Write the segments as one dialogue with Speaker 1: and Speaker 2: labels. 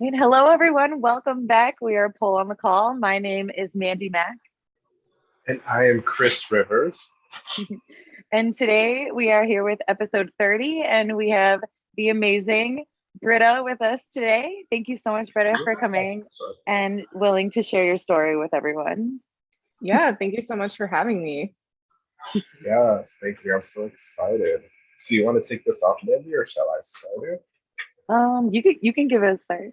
Speaker 1: And hello, everyone. Welcome back. We are Pole on the Call. My name is Mandy Mack.
Speaker 2: And I am Chris Rivers.
Speaker 1: and today we are here with episode 30, and we have the amazing Britta with us today. Thank you so much, Britta, for coming and willing to share your story with everyone.
Speaker 3: Yeah, thank you so much for having me.
Speaker 2: Yes, thank you. I'm so excited. Do you want to take this off, Mandy, or shall I start it?
Speaker 1: Um, you can you can give it a start.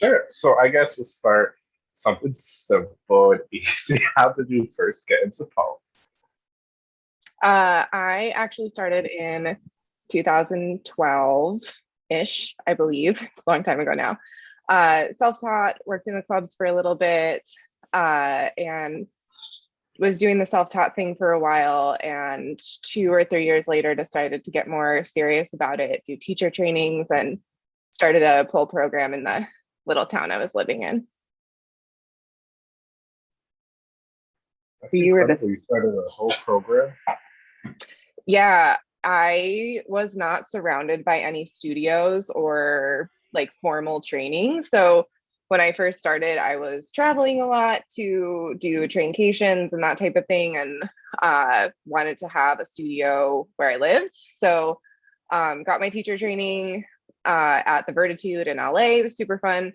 Speaker 2: Sure. So I guess we'll start something simple and easy. How did you first get into pole?
Speaker 3: Uh, I actually started in 2012 ish, I believe. It's a long time ago now. Uh, self-taught, worked in the clubs for a little bit, uh, and was doing the self-taught thing for a while and two or three years later decided to get more serious about it do teacher trainings and started a pole program in the little town i was living in.
Speaker 2: You were the you started a whole program?
Speaker 3: Yeah i was not surrounded by any studios or like formal training. So when I first started, I was traveling a lot to do traincations and that type of thing, and uh, wanted to have a studio where I lived. So, um, got my teacher training uh, at the Vertitude in LA. It was super fun,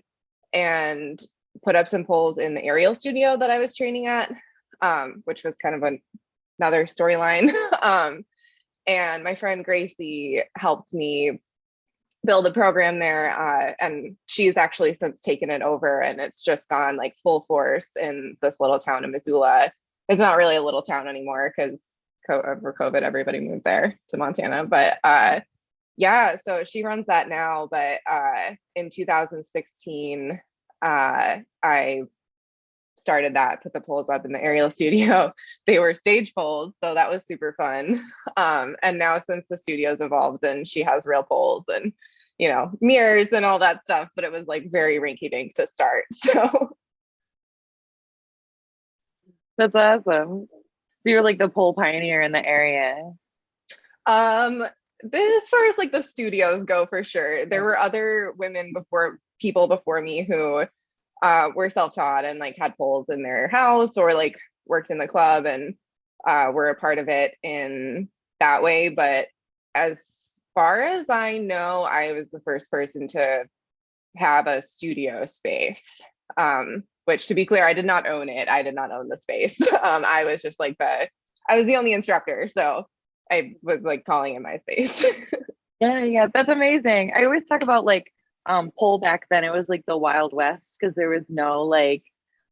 Speaker 3: and put up some poles in the aerial studio that I was training at, um, which was kind of an, another storyline. um, and my friend Gracie helped me build a program there uh, and she's actually since taken it over and it's just gone like full force in this little town in missoula it's not really a little town anymore because over covid everybody moved there to montana but uh, yeah so she runs that now but uh, in 2016 uh, i started that put the poles up in the aerial studio. They were stage poles so that was super fun. Um, and now since the studio's evolved and she has real poles and you know mirrors and all that stuff but it was like very rinky dink to start so.
Speaker 1: That's awesome. So you're like the pole pioneer in the area.
Speaker 3: Um as far as like the studios go for sure there were other women before people before me who uh, were self-taught and like had poles in their house or like worked in the club and uh, were a part of it in that way but as far as I know, I was the first person to have a studio space. Um, which to be clear, I did not own it. I did not own the space. Um, I was just like the, I was the only instructor. So I was like calling in my space.
Speaker 1: yeah, yeah, that's amazing. I always talk about like um back then. It was like the Wild West because there was no like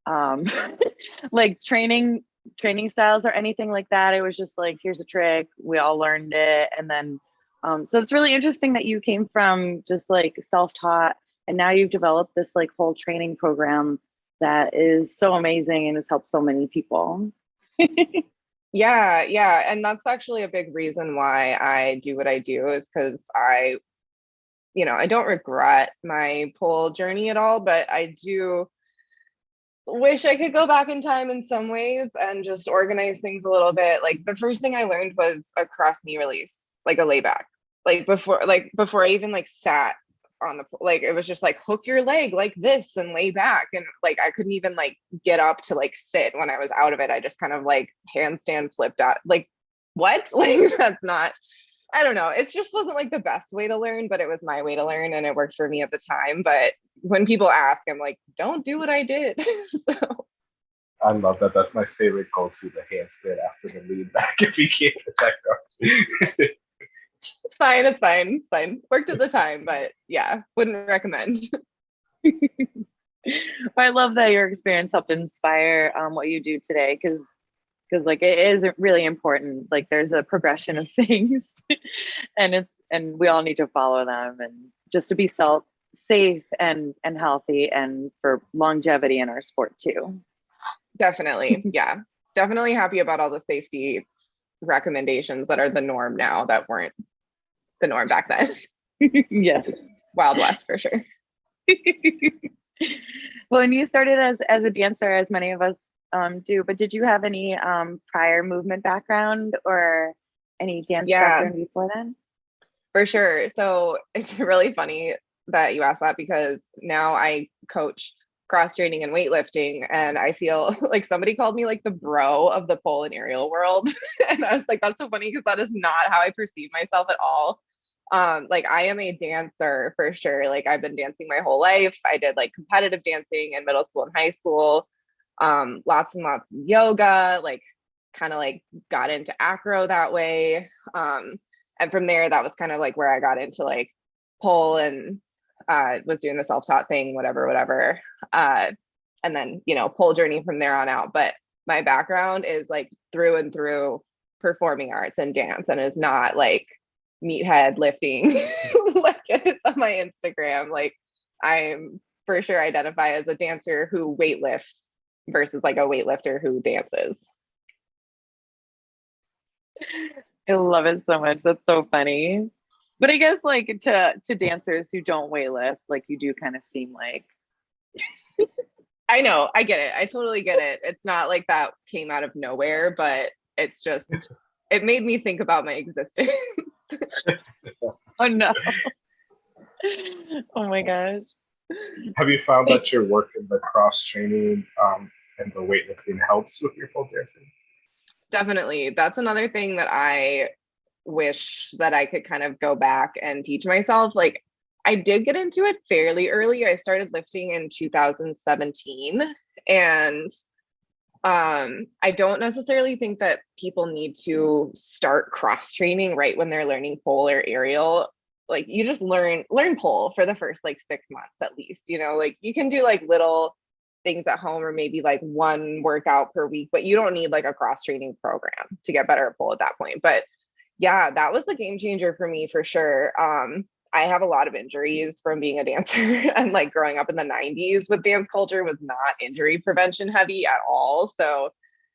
Speaker 1: um like training training styles or anything like that. It was just like here's a trick. We all learned it and then um, so it's really interesting that you came from just like self-taught and now you've developed this like whole training program that is so amazing and has helped so many people.
Speaker 3: yeah, yeah. And that's actually a big reason why I do what I do is because I, you know, I don't regret my pole journey at all, but I do wish I could go back in time in some ways and just organize things a little bit. Like the first thing I learned was a cross knee release like a layback like before like before i even like sat on the like it was just like hook your leg like this and lay back. And like i couldn't even like get up to like sit when i was out of it. I just kind of like handstand flipped out like what? Like that's not i don't know. It just wasn't like the best way to learn but it was my way to learn and it worked for me at the time. But when people ask i'm like don't do what i did. So
Speaker 2: I love that. That's my favorite go-to, the handstand after the layback if you can't protect
Speaker 3: it's fine. It's fine. It's fine. Worked at the time, but yeah, wouldn't recommend.
Speaker 1: I love that your experience helped inspire um, what you do today because because like it is really important like there's a progression of things and it's and we all need to follow them and just to be self safe and and healthy and for longevity in our sport too
Speaker 3: definitely yeah definitely happy about all the safety recommendations that are the norm now that weren't the norm back then.
Speaker 1: yes.
Speaker 3: Wild West for sure.
Speaker 1: well, and you started as as a dancer, as many of us um, do, but did you have any um, prior movement background or any dance yeah. background before then?
Speaker 3: For sure. So it's really funny. that you asked that because now I coach cross training and weightlifting and I feel like somebody called me like the bro of the pole and aerial world. And I was like that's so funny because that is not how I perceive myself at all. Um like i am a dancer for sure. Like i've been dancing my whole life. I did like competitive dancing in middle school and high school. Um lots and lots of yoga like kind of like got into acro that way. Um and from there that was kind of like where i got into like pole and uh was doing the self-taught thing whatever whatever uh and then you know pole journey from there on out but my background is like through and through performing arts and dance and is not like meathead lifting like it's on my Instagram. Like I'm for sure identify as a dancer who weightlifts versus like a weightlifter who dances.
Speaker 1: I love it so much. That's so funny. But I guess like to to dancers who don't weightlift, like you do kind of seem like
Speaker 3: I know, I get it. I totally get it. It's not like that came out of nowhere, but it's just it made me think about my existence.
Speaker 1: oh no. oh my gosh.
Speaker 2: Have you found that your work in the cross training um, and the weightlifting helps with your pole dancing?
Speaker 3: Definitely. That's another thing that I wish that I could kind of go back and teach myself. Like I did get into it fairly early. I started lifting in 2017 and um i don't necessarily think that people need to start cross training right when they're learning pole or aerial like you just learn learn pole for the first like six months at least you know like you can do like little things at home or maybe like one workout per week but you don't need like a cross training program to get better at pole at that point but yeah that was the game changer for me for sure um I have a lot of injuries from being a dancer and like growing up in the 90s with dance culture was not injury prevention heavy at all. So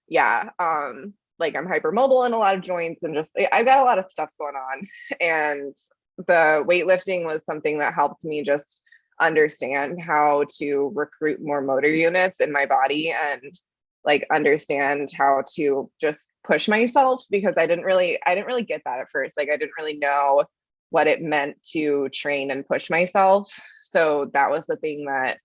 Speaker 3: yeah, um like I'm hypermobile in a lot of joints and just I've got a lot of stuff going on and the weightlifting was something that helped me just understand how to recruit more motor units in my body and like understand how to just push myself because I didn't really I didn't really get that at first like I didn't really know what it meant to train and push myself. So that was the thing that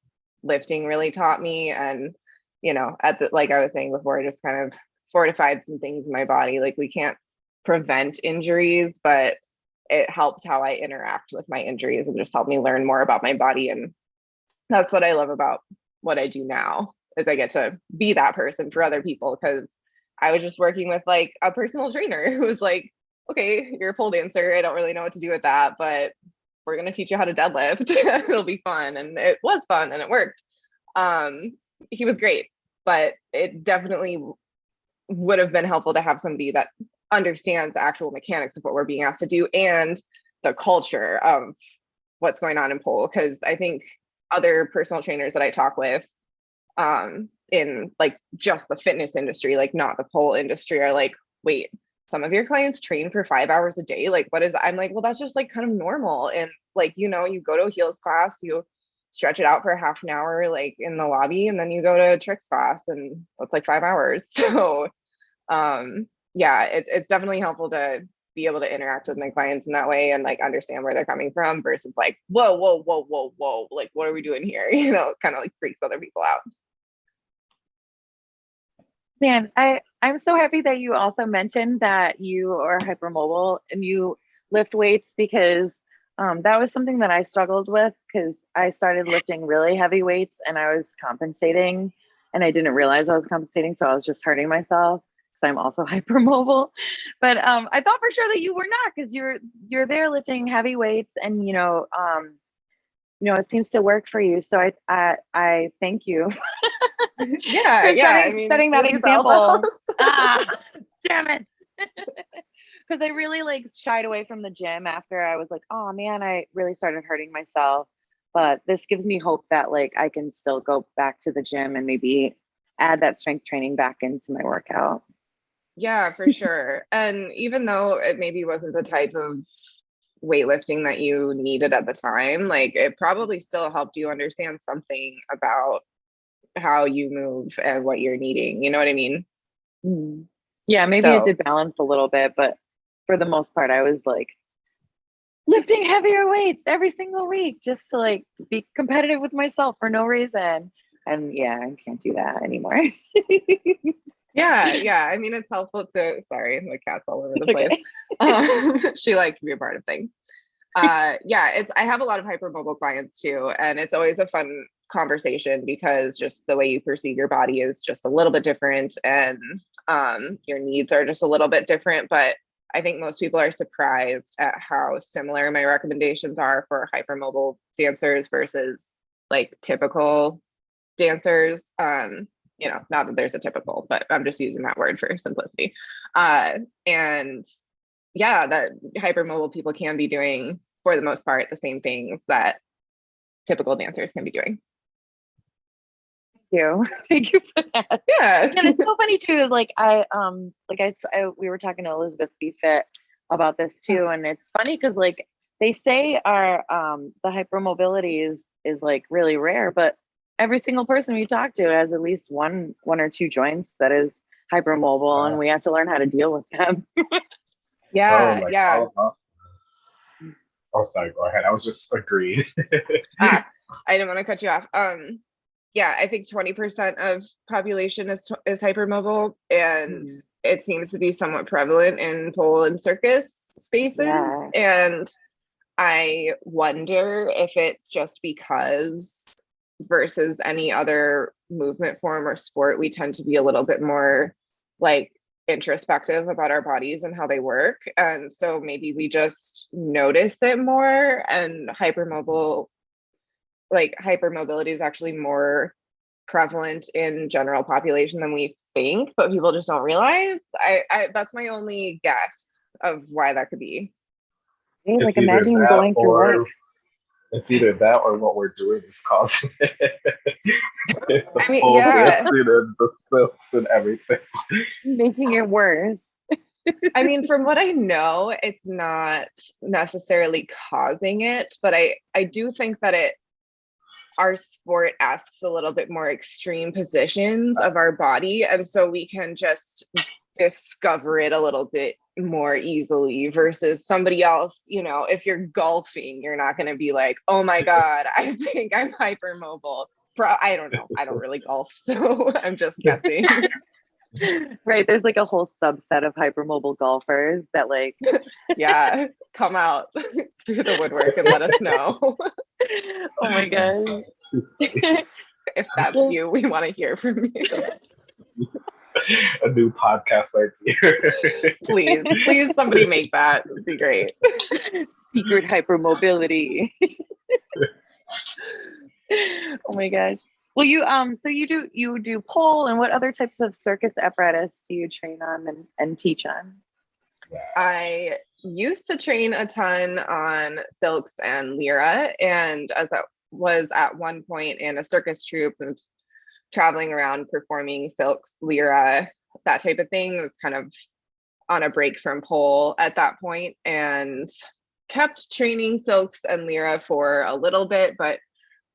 Speaker 3: lifting really taught me. And, you know, at the, like I was saying before, I just kind of fortified some things in my body. Like we can't prevent injuries, but it helped how I interact with my injuries and just helped me learn more about my body. And that's what I love about what I do now is I get to be that person for other people because I was just working with like a personal trainer who was like, okay, you're a pole dancer. I don't really know what to do with that, but we're going to teach you how to deadlift. It'll be fun. And it was fun and it worked. Um, he was great, but it definitely would have been helpful to have somebody that understands the actual mechanics of what we're being asked to do and the culture of what's going on in pole. Cause I think other personal trainers that I talk with um, in like just the fitness industry, like not the pole industry are like, wait, some of your clients train for five hours a day. Like, what is, I'm like, well, that's just like kind of normal. And like, you know, you go to a heels class, you stretch it out for half an hour, like in the lobby, and then you go to a tricks class and it's like five hours. So, um, yeah, it, it's definitely helpful to be able to interact with my clients in that way and like understand where they're coming from versus like, whoa, whoa, whoa, whoa, whoa, like, what are we doing here? You know, kind of like freaks other people out.
Speaker 1: Man, I, I'm so happy that you also mentioned that you are hypermobile and you lift weights because um, that was something that I struggled with because I started lifting really heavy weights and I was compensating and I didn't realize I was compensating. So I was just hurting myself because I'm also hypermobile. But um, I thought for sure that you were not because you're you're there lifting heavy weights and you know um, you know it seems to work for you. So I I, I thank you
Speaker 3: yeah, yeah.
Speaker 1: Setting,
Speaker 3: I mean,
Speaker 1: setting that example. ah, damn it. Because I really like shied away from the gym after I was like, oh man, I really started hurting myself. But this gives me hope that like I can still go back to the gym and maybe add that strength training back into my workout.
Speaker 3: Yeah, for sure. and even though it maybe wasn't the type of weightlifting that you needed at the time, like it probably still helped you understand something about how you move and what you're needing. You know what I mean?
Speaker 1: Mm. Yeah, maybe so, it did balance a little bit, but for the most part, I was like lifting heavier weights every single week just to like be competitive with myself for no reason. And yeah, I can't do that anymore.
Speaker 3: yeah, yeah. I mean, it's helpful to. Sorry, the cat's all over the place. Um, she likes to be a part of things. Uh, yeah, it's. I have a lot of hypermobile clients too, and it's always a fun conversation because just the way you perceive your body is just a little bit different, and um, your needs are just a little bit different. But I think most people are surprised at how similar my recommendations are for hypermobile dancers versus like typical dancers. Um, you know, not that there's a typical, but I'm just using that word for simplicity. Uh, and yeah, that hypermobile people can be doing, for the most part, the same things that typical dancers can be doing.
Speaker 1: Thank you. Thank you for that.
Speaker 3: Yeah.
Speaker 1: and it's so funny too. Like I, um, like I, I we were talking to Elizabeth BeFit about this too, and it's funny because like they say our um the hypermobility is is like really rare, but every single person we talk to has at least one one or two joints that is hypermobile wow. and we have to learn how to deal with them
Speaker 3: yeah oh, yeah
Speaker 2: oh sorry go ahead i was just agreed
Speaker 3: ah, i didn't want to cut you off um yeah i think 20% of population is is hypermobile and mm. it seems to be somewhat prevalent in pole and circus spaces yeah. and i wonder if it's just because versus any other movement form or sport, we tend to be a little bit more like introspective about our bodies and how they work. And so maybe we just notice it more and hypermobile, like hypermobility is actually more prevalent in general population than we think, but people just don't realize. I, I that's my only guess of why that could be.
Speaker 1: like imagine going through life
Speaker 2: it's either that or what we're doing is causing it.
Speaker 3: I mean, yeah.
Speaker 2: And the silks and everything.
Speaker 1: Making it worse.
Speaker 3: I mean, from what I know, it's not necessarily causing it, but I, I do think that it our sport asks a little bit more extreme positions of our body. And so we can just discover it a little bit more easily versus somebody else you know if you're golfing you're not going to be like oh my god i think i'm hypermobile. Pro- i don't know. I don't really golf so i'm just guessing.
Speaker 1: Right there's like a whole subset of hypermobile golfers that like
Speaker 3: yeah come out through the woodwork and let us know.
Speaker 1: Oh my gosh.
Speaker 3: If that's you we want to hear from you
Speaker 2: a new podcast idea.
Speaker 3: please, please, somebody make that. It'd be great.
Speaker 1: Secret hypermobility. oh my gosh. Well, you um, so you do you do pole, and what other types of circus apparatus do you train on and, and teach on?
Speaker 3: I used to train a ton on silks and lyra, and as I was at one point in a circus troupe and traveling around performing silks, lyra, that type of thing. was kind of on a break from pole at that point and kept training silks and lyra for a little bit, but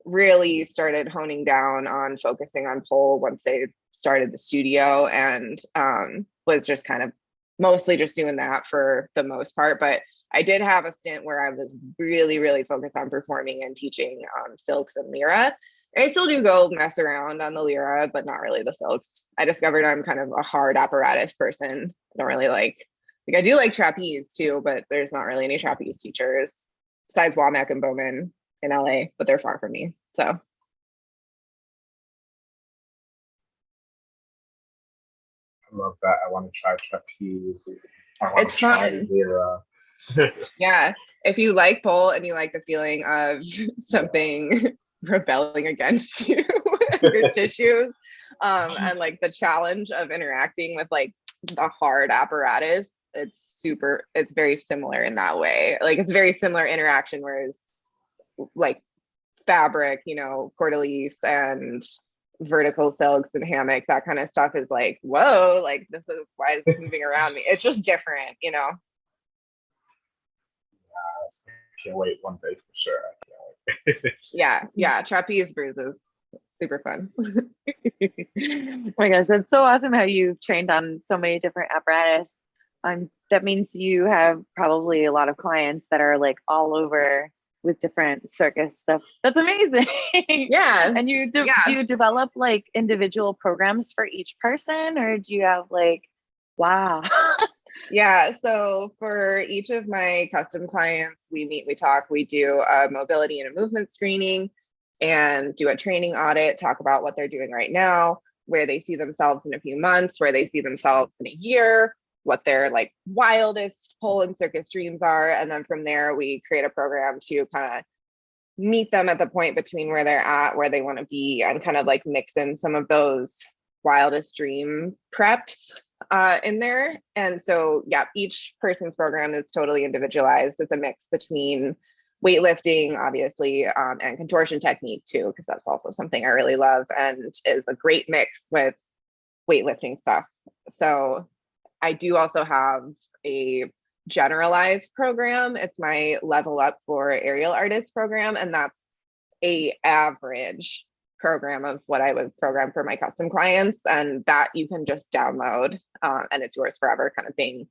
Speaker 3: really started honing down on focusing on pole once they started the studio and um, was just kind of mostly just doing that for the most part. But I did have a stint where I was really, really focused on performing and teaching um, silks and lyra. I still do go mess around on the lyra, but not really the silks. I discovered I'm kind of a hard apparatus person. I don't really like, like I do like trapeze too, but there's not really any trapeze teachers besides Womack and Bowman in LA, but they're far from me. So.
Speaker 2: I love that. I want to try trapeze.
Speaker 3: It's fun. yeah. If you like pole and you like the feeling of something rebelling against you your tissues um and like the challenge of interacting with like the hard apparatus it's super it's very similar in that way. Like it's very similar interaction whereas like fabric you know corde lisse and vertical silks and hammock that kind of stuff is like whoa like this is why is this moving around me? It's just different you know
Speaker 2: can't wait one day for sure
Speaker 3: yeah, yeah. Trapeze bruises. Super fun.
Speaker 1: oh my gosh, that's so awesome how you've trained on so many different apparatus. I'm that means you have probably a lot of clients that are like all over with different circus stuff. That's amazing.
Speaker 3: Yeah.
Speaker 1: and you do,
Speaker 3: Yeah.
Speaker 1: do you develop like individual programs for each person or do you have like wow.
Speaker 3: Yeah, so for each of my custom clients, we meet, we talk, we do a mobility and a movement screening and do a training audit, talk about what they're doing right now, where they see themselves in a few months, where they see themselves in a year, what their like wildest pole and circus dreams are. And then from there, we create a program to kind of meet them at the point between where they're at, where they want to be, and kind of like mix in some of those wildest dream preps uh, in there. And so, yeah, each person's program is totally individualized. It's a mix between weightlifting, obviously, um, and contortion technique too, because that's also something I really love and is a great mix with weightlifting stuff. So, I do also have a generalized program. It's my level up for aerial artist program, and that's a average program of what I would program for my custom clients, and that you can just download uh, and it's yours forever kind of thing.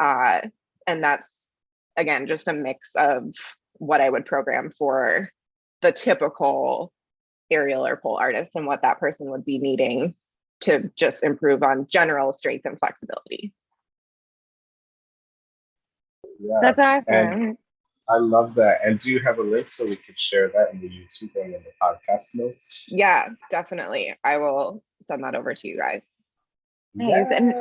Speaker 3: Uh, and that's again just a mix of what I would program for the typical aerial or pole artist and what that person would be needing to just improve on general strength and flexibility.
Speaker 2: Yeah,
Speaker 1: That's awesome.
Speaker 2: And- I love that. And do you have a link so we could share that in the YouTube and in the podcast notes?
Speaker 3: Yeah, definitely. I will send that over to you guys.
Speaker 1: Nice. And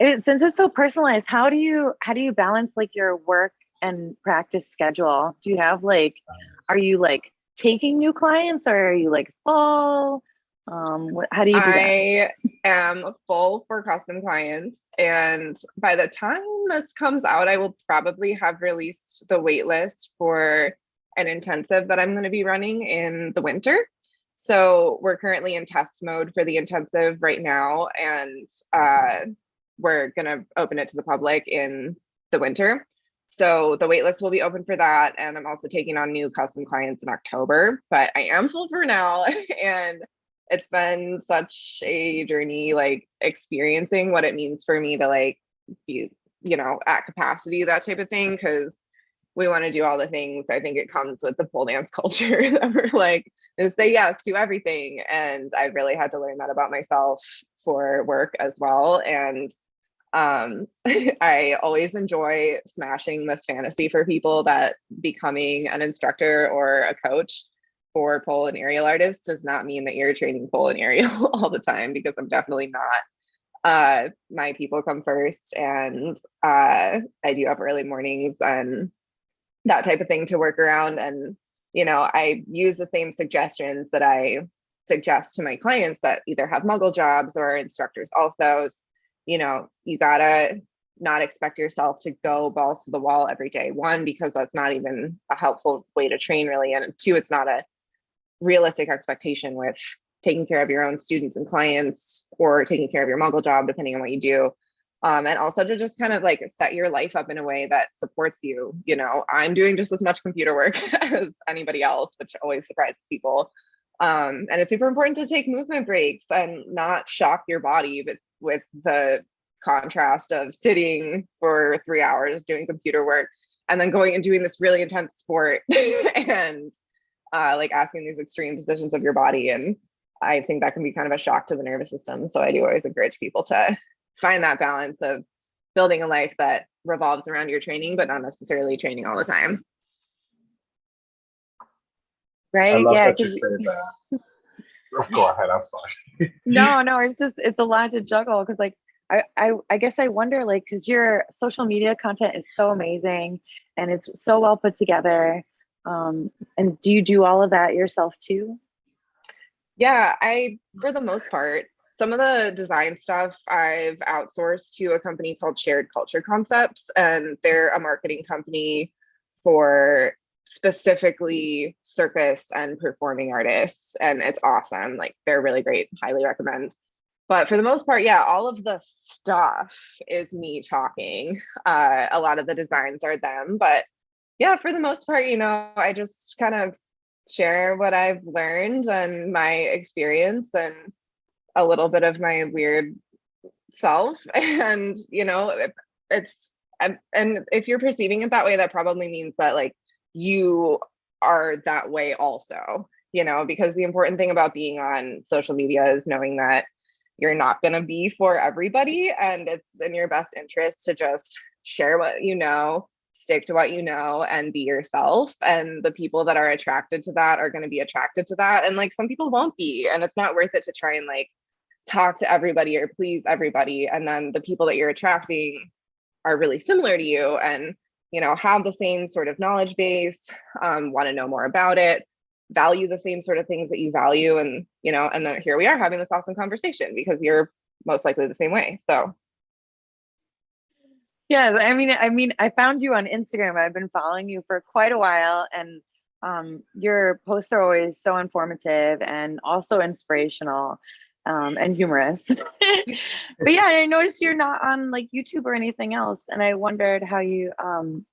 Speaker 1: it, since it's so personalized, how do you how do you balance like your work and practice schedule? Do you have like um, are you like taking new clients or are you like full? Um what, how do you do that?
Speaker 3: I am full for custom clients. And by the time this comes out, I will probably have released the wait list for an intensive that I'm going to be running in the winter. So we're currently in test mode for the intensive right now. And uh, we're going to open it to the public in the winter. So the wait list will be open for that. And I'm also taking on new custom clients in October, but I am full for now. and it's been such a journey like experiencing what it means for me to like be you know at capacity that type of thing because we want to do all the things. I think it comes with the pole dance culture that we're like to say yes to everything and i've really had to learn that about myself for work as well and um i always enjoy smashing this fantasy for people that becoming an instructor or a coach for pole and aerial artists does not mean that you're training pole and aerial all the time because I'm definitely not. Uh, my people come first, and uh, I do have early mornings and that type of thing to work around. And you know, I use the same suggestions that I suggest to my clients that either have muggle jobs or instructors also. You know, you gotta not expect yourself to go balls to the wall every day. One, because that's not even a helpful way to train, really. And two, it's not a realistic expectation with taking care of your own students and clients or taking care of your muggle job, depending on what you do. Um, and also to just kind of like set your life up in a way that supports you. You know, I'm doing just as much computer work as anybody else, which always surprises people. Um, and it's super important to take movement breaks and not shock your body, but with the contrast of sitting for three hours doing computer work and then going and doing this really intense sport and uh, like asking these extreme positions of your body. And I think that can be kind of a shock to the nervous system. So I do always encourage people to find that balance of building a life that revolves around your training, but not necessarily training all the time.
Speaker 1: Right?
Speaker 2: love
Speaker 1: Yeah.
Speaker 2: that you
Speaker 1: 'cause-
Speaker 2: said that. Go ahead. I'm sorry.
Speaker 1: no, no, it's just it's a lot to juggle because like I, I I guess I wonder like because your social media content is so amazing and it's so well put together. Um, and do you do all of that yourself too?
Speaker 3: Yeah, I, for the most part, some of the design stuff I've outsourced to a company called Shared Culture Concepts, and they're a marketing company for specifically circus and performing artists. And it's awesome. Like, they're really great. Highly recommend. But for the most part, yeah, all of the stuff is me talking. Uh, a lot of the designs are them. But yeah, for the most part, you know, I just kind of share what I've learned and my experience and a little bit of my weird self. And, you know, it, it's, and, if you're perceiving it that way, that probably means that like you are that way also, you know, because the important thing about being on social media is knowing that you're not going to be for everybody and it's in your best interest to just share what you know stick to what you know and be yourself and the people that are attracted to that are going to be attracted to that and like some people won't be and it's not worth it to try and like talk to everybody or please everybody and then the people that you're attracting are really similar to you and you know have the same sort of knowledge base um, want to know more about it value the same sort of things that you value and you know and then here we are having this awesome conversation because you're most likely the same way so
Speaker 1: yeah i mean i mean i found you on instagram i've been following you for quite a while and um, your posts are always so informative and also inspirational um, and humorous but yeah i noticed you're not on like youtube or anything else and i wondered how you um,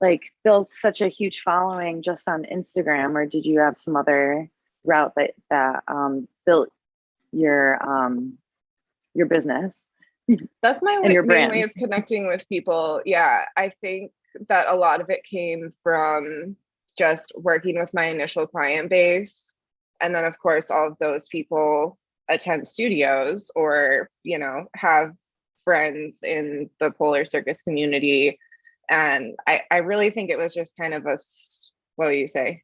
Speaker 1: like built such a huge following just on Instagram, or did you have some other route that that um, built your um, your business?
Speaker 3: That's my way, main way of connecting with people. Yeah, I think that a lot of it came from just working with my initial client base, and then of course all of those people attend studios or you know have friends in the polar circus community. And I, I really think it was just kind of a what do you say?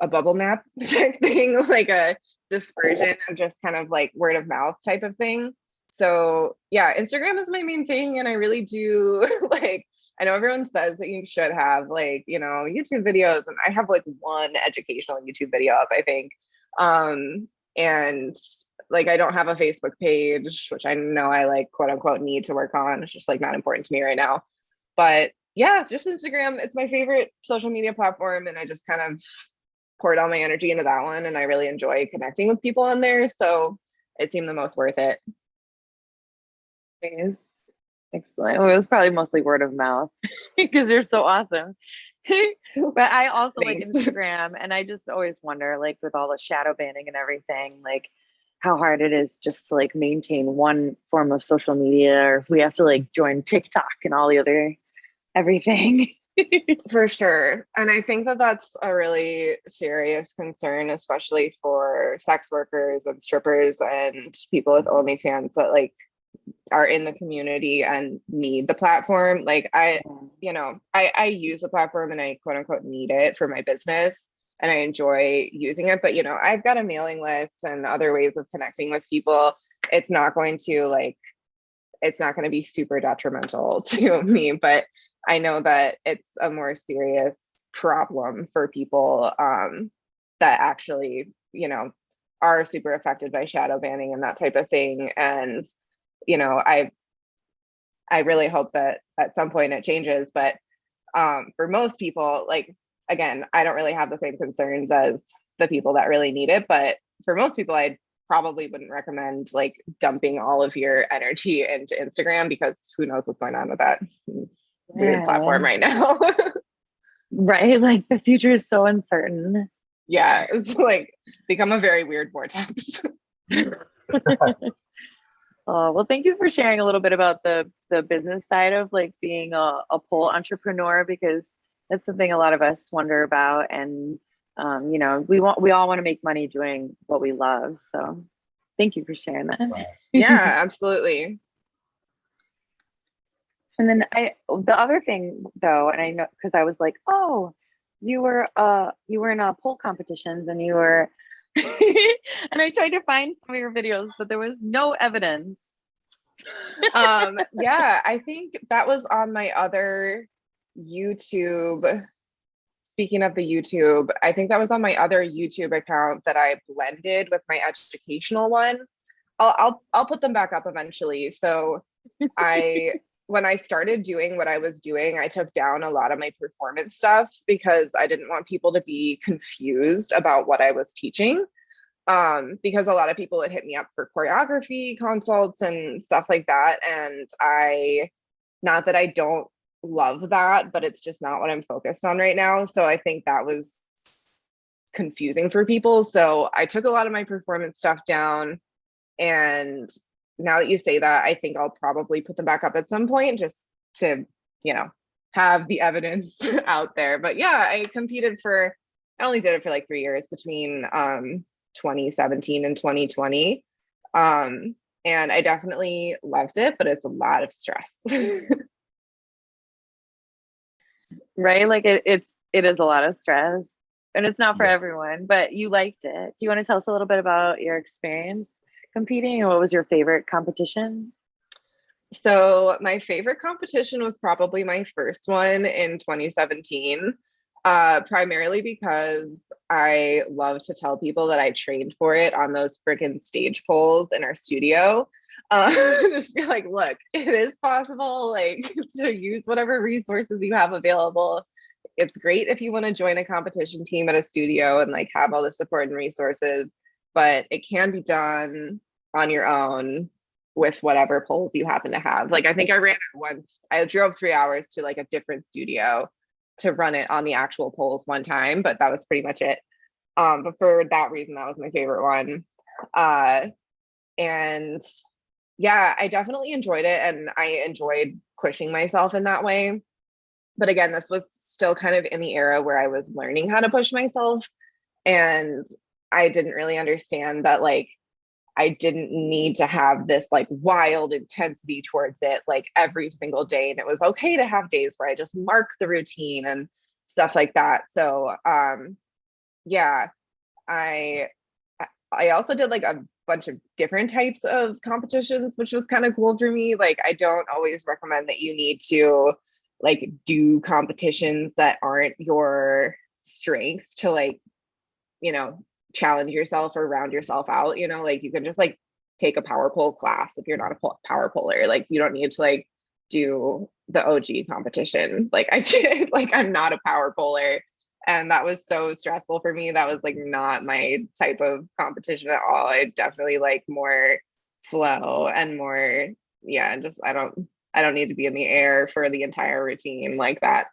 Speaker 3: A bubble map type thing like a dispersion of just kind of like word of mouth type of thing so yeah instagram is my main thing and i really do like i know everyone says that you should have like you know youtube videos and i have like one educational youtube video up i think um and like i don't have a facebook page which i know i like quote unquote need to work on it's just like not important to me right now but yeah, just Instagram. It's my favorite social media platform. And I just kind of poured all my energy into that one. And I really enjoy connecting with people on there. So it seemed the most worth it.
Speaker 1: Nice. Excellent. Well, it was probably mostly word of mouth because you're so awesome. but I also Thanks. like Instagram and I just always wonder, like with all the shadow banning and everything, like how hard it is just to like maintain one form of social media or if we have to like join TikTok and all the other everything.
Speaker 3: for sure. And I think that that's a really serious concern, especially for sex workers and strippers and people with OnlyFans that like are in the community and need the platform. Like I, you know, I, I use the platform and I quote unquote need it for my business and I enjoy using it. But you know, I've got a mailing list and other ways of connecting with people. It's not going to like it's not going to be super detrimental to me, but I know that it's a more serious problem for people um, that actually, you know, are super affected by shadow banning and that type of thing. And, you know, I I really hope that at some point it changes. But um, for most people, like again, I don't really have the same concerns as the people that really need it. But for most people, I probably wouldn't recommend like dumping all of your energy into Instagram because who knows what's going on with that weird platform right now.
Speaker 1: right. Like the future is so uncertain.
Speaker 3: Yeah. It's like become a very weird vortex.
Speaker 1: Oh, well, thank you for sharing a little bit about the the business side of like being a, a pole entrepreneur because that's something a lot of us wonder about. And um, you know, we want we all want to make money doing what we love. So thank you for sharing that.
Speaker 3: yeah, absolutely.
Speaker 1: And then I, the other thing though, and I know because I was like, oh, you were uh you were in a pole competitions and you were, and I tried to find some of your videos, but there was no evidence.
Speaker 3: um, yeah, I think that was on my other YouTube. Speaking of the YouTube, I think that was on my other YouTube account that I blended with my educational one. I'll I'll I'll put them back up eventually. So I when I started doing what I was doing, I took down a lot of my performance stuff because I didn't want people to be confused about what I was teaching. Um, because a lot of people would hit me up for choreography consults and stuff like that. And I, not that I don't love that, but it's just not what I'm focused on right now. So I think that was confusing for people. So I took a lot of my performance stuff down and now that you say that, I think I'll probably put them back up at some point just to you know, have the evidence out there. But yeah, I competed for, I only did it for like three years between um, 2017 and 2020. Um, and I definitely loved it, but it's a lot of stress.
Speaker 1: right? Like it, it's it is a lot of stress, and it's not for
Speaker 2: Yes.
Speaker 1: everyone. But you liked it. Do you want to tell us a little bit about your experience competing, and what was your favorite competition?
Speaker 3: So my favorite competition was probably my first one in 2017, uh, primarily because I love to tell people that I trained for it on those freaking stage poles in our studio. Uh, just be like, look, it is possible, like to use whatever resources you have available. It's great if you want to join a competition team at a studio and like have all the support and resources, but it can be done on your own with whatever poles you happen to have. Like I think I ran it once. I drove three hours to like a different studio to run it on the actual poles one time, but that was pretty much it. Um, but for that reason, that was my favorite one. Uh, and yeah, I definitely enjoyed it and I enjoyed pushing myself in that way. But again, this was still kind of in the era where I was learning how to push myself. And I didn't really understand that like I didn't need to have this like wild intensity towards it like every single day. And it was okay to have days where I just mark the routine and stuff like that. So um yeah, I I also did like a bunch of different types of competitions, which was kind of cool for me. Like I don't always recommend that you need to like do competitions that aren't your strength to like, you know, challenge yourself or round yourself out you know like you can just like take a power pole class if you're not a power poler like you don't need to like do the og competition like i did like i'm not a power poler. And that was so stressful for me that was like not my type of competition at all i definitely like more flow and more yeah just i don't i don't need to be in the air for the entire routine like that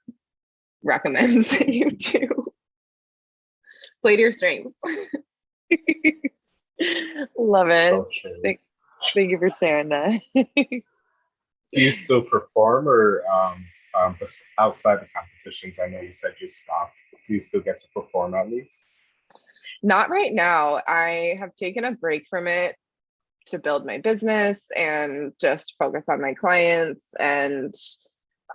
Speaker 3: recommends that you do play to your strengths.
Speaker 1: Love it.
Speaker 2: So.
Speaker 1: Thank, thank you for sharing that.
Speaker 2: Do you still perform or um, um, outside the competitions? I know you said you stopped. Do you still get to perform at least?
Speaker 3: Not right now. I have taken a break from it to build my business and just focus on my clients. And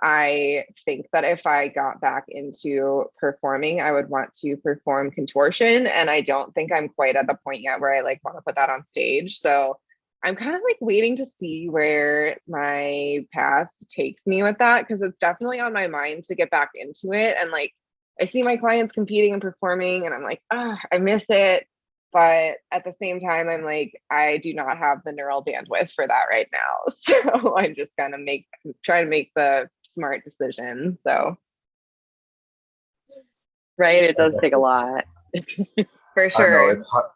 Speaker 3: I think that if I got back into performing, I would want to perform contortion. And I don't think I'm quite at the point yet where I like want to put that on stage. So I'm kind of like waiting to see where my path takes me with that because it's definitely on my mind to get back into it. And like I see my clients competing and performing, and I'm like, ah, I miss it. But at the same time, I'm like, I do not have the neural bandwidth for that right now. So I'm just gonna make trying to make the smart decision. So
Speaker 1: right? It does take a lot.
Speaker 3: for
Speaker 2: I know
Speaker 3: sure.
Speaker 2: it's hard,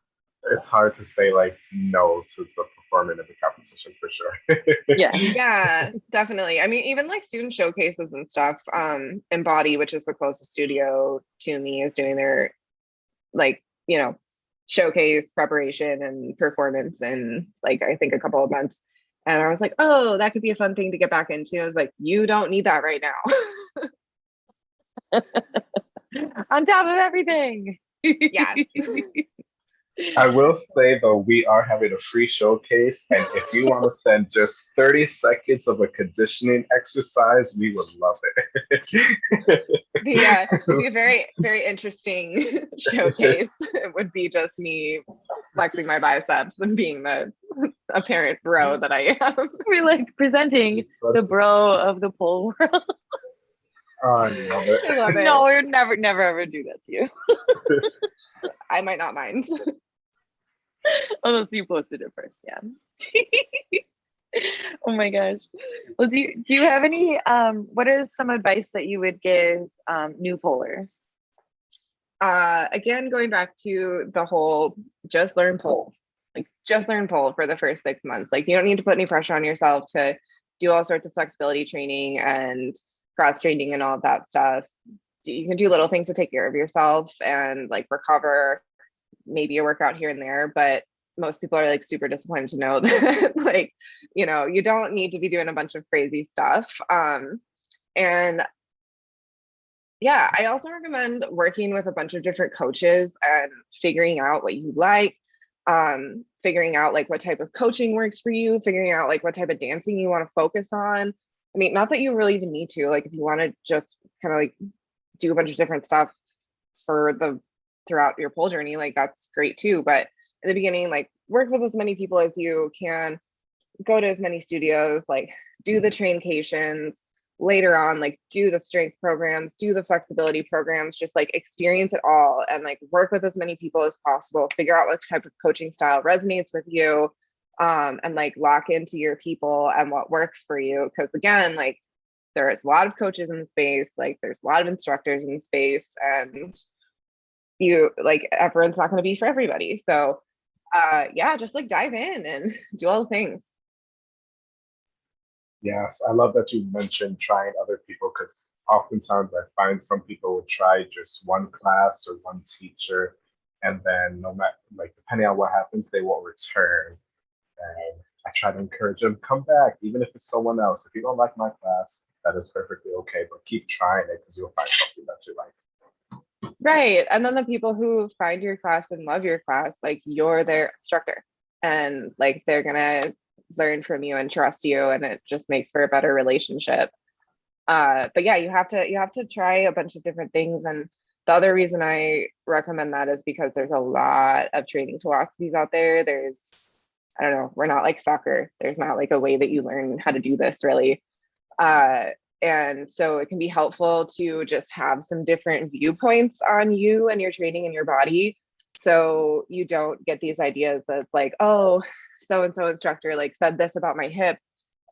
Speaker 2: it's hard to say like no to the performing in the competition for sure.
Speaker 1: Yeah.
Speaker 3: yeah definitely i mean even like student showcases and stuff um embody which is the closest studio to me is doing their like you know showcase preparation and performance in like i think a couple of months and i was like oh that could be a fun thing to get back into i was like you don't need that right now
Speaker 1: On top of everything.
Speaker 3: Yeah.
Speaker 2: I will say though, we are having a free showcase, and if you want to send just 30 seconds of a conditioning exercise, we would love it.
Speaker 3: yeah uh, it'd be a very very interesting showcase it would be just me flexing my biceps and being the apparent bro that i am
Speaker 1: We're like presenting the bro of the pole world.
Speaker 2: Oh, I love it.
Speaker 3: I love it.
Speaker 1: No, we'd never, never, ever do that to you.
Speaker 3: I might not mind.
Speaker 1: Unless you posted it first, yeah. oh my gosh. Well, do you do you have any um what is some advice that you would give um new polars?
Speaker 3: Uh, again, going back to the whole just learn pole, like just learn pole for the first six months. Like you don't need to put any pressure on yourself to do all sorts of flexibility training and cross training and all of that stuff. You can do little things to take care of yourself and like recover, maybe a workout here and there, but most people are like super disappointed to know that like you know you don't need to be doing a bunch of crazy stuff um And yeah, I also recommend working with a bunch of different coaches and figuring out what you like, um, figuring out like what type of coaching works for you, figuring out like what type of dancing you want to focus on. I mean, not that you really even need to, like if you want to just kind of like do a bunch of different stuff for the throughout your pole journey, like that's great too. But in the beginning, like work with as many people as you can, go to as many studios, like do the traincations, later on like do the strength programs do the flexibility programs just like experience it all and like work with as many people as possible figure out what type of coaching style resonates with you um, and like lock into your people and what works for you. Because again like there's a lot of coaches in the space like there's a lot of instructors in the space and you like everyone's not going to be for everybody. So uh yeah just like dive in and do all the things
Speaker 2: Yes, I love that you mentioned trying other people because oftentimes I find some people will try just one class or one teacher, and then no matter like depending on what happens, they won't return. And I try to encourage them, come back, even if it's someone else. If you don't like my class, that is perfectly okay, but keep trying it because you'll find something that you like.
Speaker 3: Right. And then the people who find your class and love your class, like you're their instructor and like they're gonna learn from you and trust you and it just makes for a better relationship. Uh but yeah you have to you have to try a bunch of different things. And the other reason i recommend that is because there's a lot of training philosophies out there. There's i don't know we're not like soccer. There's not like a way that you learn how to do this really. Uh and so it can be helpful to just have some different viewpoints on you and your training and your body so you don't get these ideas that's like oh so and so instructor like said this about my hip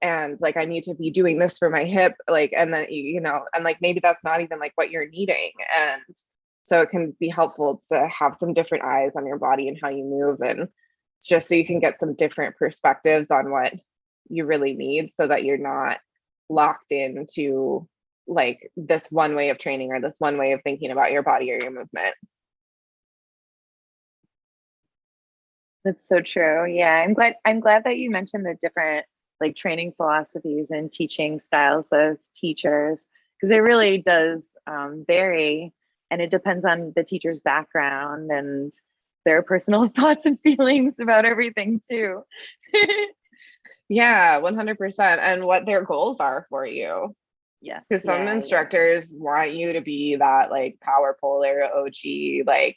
Speaker 3: and like I need to be doing this for my hip like and then you know and like maybe that's not even like what you're needing and so it can be helpful to have some different eyes on your body and how you move and just so you can get some different perspectives on what you really need so that you're not locked into like this one way of training or this one way of thinking about your body or your movement
Speaker 1: That's so true. Yeah, I'm glad I'm glad that you mentioned the different like training philosophies and teaching styles of teachers because it really does um, vary and it depends on the teacher's background and their personal thoughts and feelings about everything too.
Speaker 3: yeah, 100% and what their goals are for you.
Speaker 1: Yes.
Speaker 3: Because some
Speaker 1: yeah,
Speaker 3: instructors yeah. want you to be that like power poler OG, like,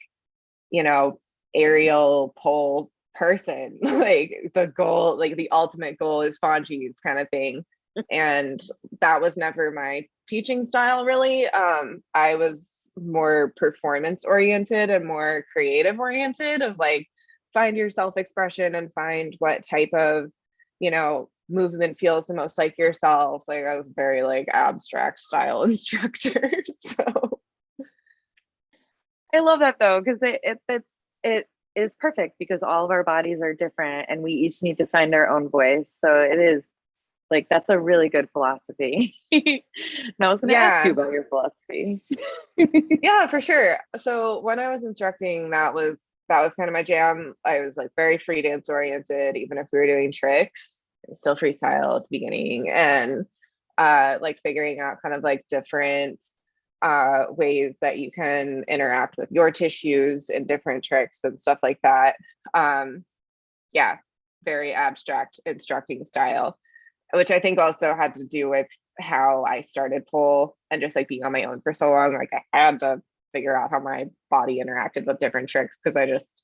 Speaker 3: you know, aerial pole person like the goal like the ultimate goal is Fonji's kind of thing. And that was never my teaching style really. Um i was more performance oriented and more creative oriented of like find your self expression and find what type of you know movement feels the most like yourself. Like i was very like abstract style instructor so.
Speaker 1: I love that though because it, it it's it is perfect because all of our bodies are different and we each need to find our own voice. So it is like that's a really good philosophy. and I was gonna yeah. ask you about your philosophy.
Speaker 3: yeah, for sure. So when I was instructing, that was that was kind of my jam. I was like very free dance oriented, even if we were doing tricks, still freestyle at the beginning and uh like figuring out kind of like different uh, ways that you can interact with your tissues and different tricks and stuff like that. Um, yeah, very abstract instructing style, which I think also had to do with how I started pole and just like being on my own for so long. Like I had to figure out how my body interacted with different tricks because I just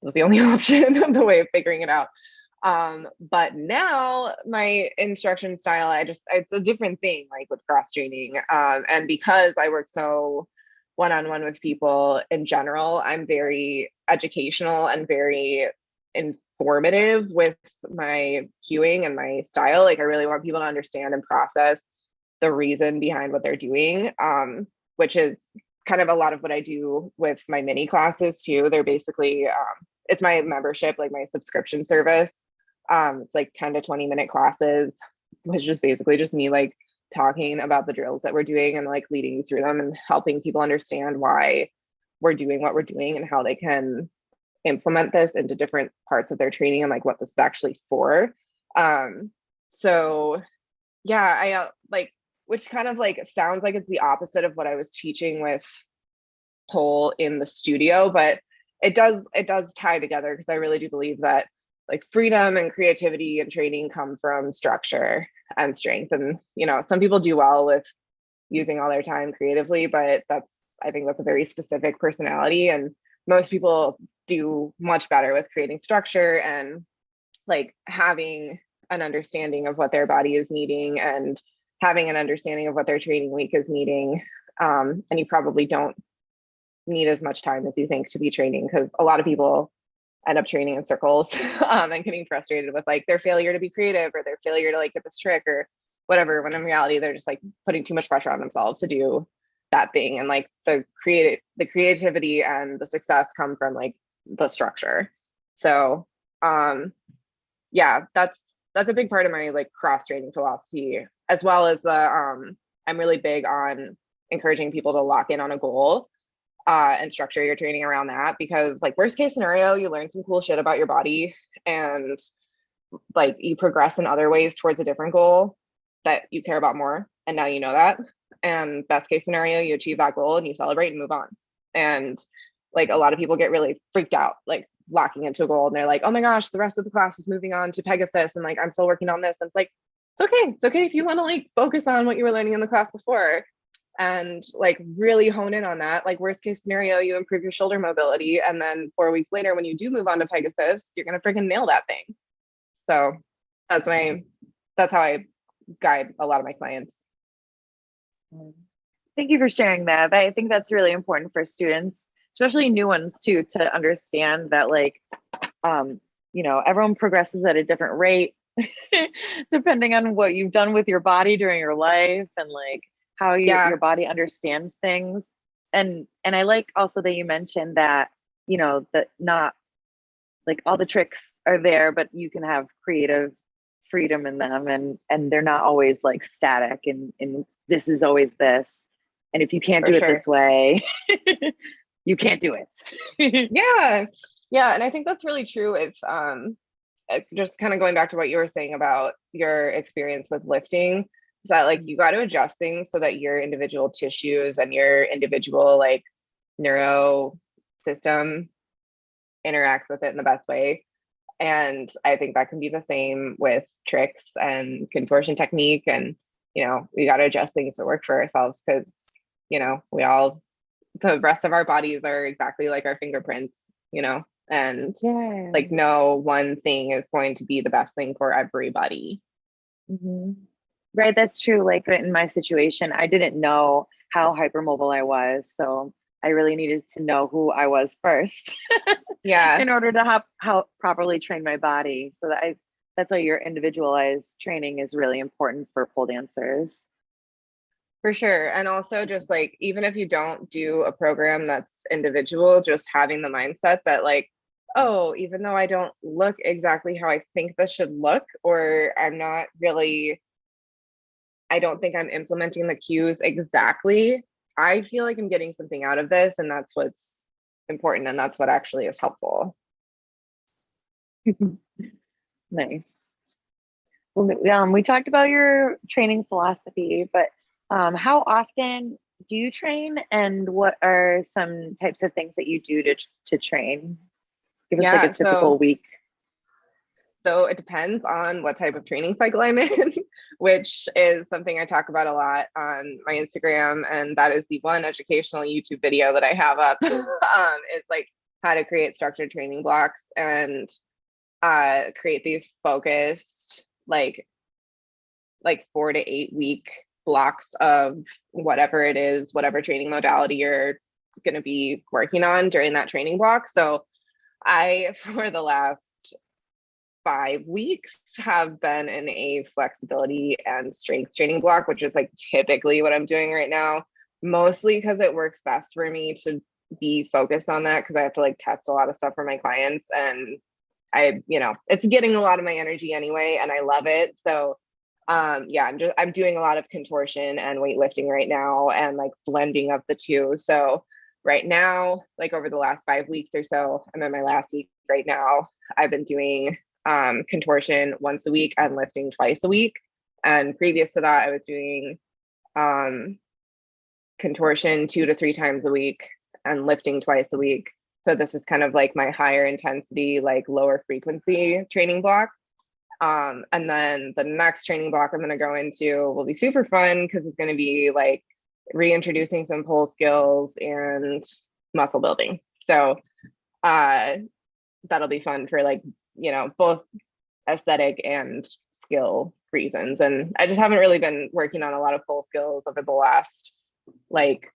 Speaker 3: was the only option of the way of figuring it out. Um, but now my instruction style, I just, it's a different thing like with cross training. Um, and because I work so one-on-one with people in general, I'm very educational and very informative with my cueing and my style. Like I really want people to understand and process the reason behind what they're doing, um, which is kind of a lot of what I do with my mini classes too. They're basically, um, it's my membership, like my subscription service. Um, it's like 10 to 20 minute classes, which is basically just me like talking about the drills that we're doing and like leading you through them and helping people understand why we're doing what we're doing and how they can implement this into different parts of their training and like what this is actually for. Um, so yeah, I uh, like which kind of like sounds like it's the opposite of what I was teaching with pole in the studio, but it does it does tie together because I really do believe that like freedom and creativity and training come from structure and strength. And you know, some people do well with using all their time creatively, but that's I think that's a very specific personality. And most people do much better with creating structure and like having an understanding of what their body is needing and having an understanding of what their training week is needing. Um, and you probably don't need as much time as you think to be training because a lot of people end up training in circles um, and getting frustrated with like their failure to be creative or their failure to like get this trick or whatever when in reality they're just like putting too much pressure on themselves to do that thing. And like the creative the creativity and the success come from like the structure. So um yeah that's that's a big part of my like cross training philosophy as well as the um i'm really big on encouraging people to lock in on a goal uh, and structure your training around that because like worst case scenario you learn some cool shit about your body and like you progress in other ways towards a different goal that you care about more and now you know that. And best case scenario you achieve that goal and you celebrate and move on. And like a lot of people get really freaked out like locking into a goal and they're like oh my gosh the rest of the class is moving on to pegasus and like i'm still working on this. And it's like it's okay. It's okay if you want to like focus on what you were learning in the class before and like really hone in on that. Like worst case scenario, you improve your shoulder mobility. And then four weeks later, when you do move on to Pegasus, you're gonna freaking nail that thing. So that's my that's how I guide a lot of my clients.
Speaker 1: Thank you for sharing that. I think that's really important for students, especially new ones too, to understand that like um, you know, everyone progresses at a different rate depending on what you've done with your body during your life and like how you, yeah. your body understands things. And and i like also that you mentioned that you know that not like all the tricks are there but you can have creative freedom in them and and they're not always like static and and this is always this. And if you can't For do sure. it this way you can't do it.
Speaker 3: Yeah. Yeah. And i think that's really true it's um just kind of going back to what you were saying about your experience with lifting is that like you got to adjust things so that your individual tissues and your individual like neuro system interacts with it in the best way and i think that can be the same with tricks and contortion technique and you know we got to adjust things to work for ourselves because you know we all the rest of our bodies are exactly like our fingerprints you know and yeah. like no one thing is going to be the best thing for everybody
Speaker 1: mm-hmm. Right, that's true. Like in my situation, I didn't know how hypermobile I was. So I really needed to know who I was first.
Speaker 3: yeah.
Speaker 1: In order to have how properly train my body. So that I that's why your individualized training is really important for pole dancers.
Speaker 3: For sure. And also just like even if you don't do a program that's individual, just having the mindset that like, oh, even though I don't look exactly how I think this should look, or I'm not really I don't think I'm implementing the cues exactly. I feel like I'm getting something out of this, and that's what's important, and that's what actually is helpful.
Speaker 1: nice. Well, um, we talked about your training philosophy, but um, how often do you train, and what are some types of things that you do to to train? Give us yeah, like a typical so, week.
Speaker 3: So it depends on what type of training cycle I'm in, which is something I talk about a lot on my Instagram. And that is the one educational YouTube video that I have up. um, it's like how to create structured training blocks and uh, create these focused, like, like four to eight week blocks of whatever it is, whatever training modality you're going to be working on during that training block. So I, for the last five weeks have been in a flexibility and strength training block, which is like typically what I'm doing right now, mostly because it works best for me to be focused on that because I have to like test a lot of stuff for my clients and I, you know, it's getting a lot of my energy anyway and I love it. So um yeah, I'm just I'm doing a lot of contortion and weightlifting right now and like blending of the two. So right now, like over the last 5 weeks or so, I'm in my last week right now. I've been doing um, contortion once a week and lifting twice a week. And previous to that, I was doing um, contortion two to three times a week, and lifting twice a week. So this is kind of like my higher intensity, like lower frequency training block. Um, and then the next training block I'm going to go into will be super fun because it's going to be like reintroducing some pole skills and muscle building. So uh, that'll be fun for like, you know, both aesthetic and skill reasons. And I just haven't really been working on a lot of pole skills over the last like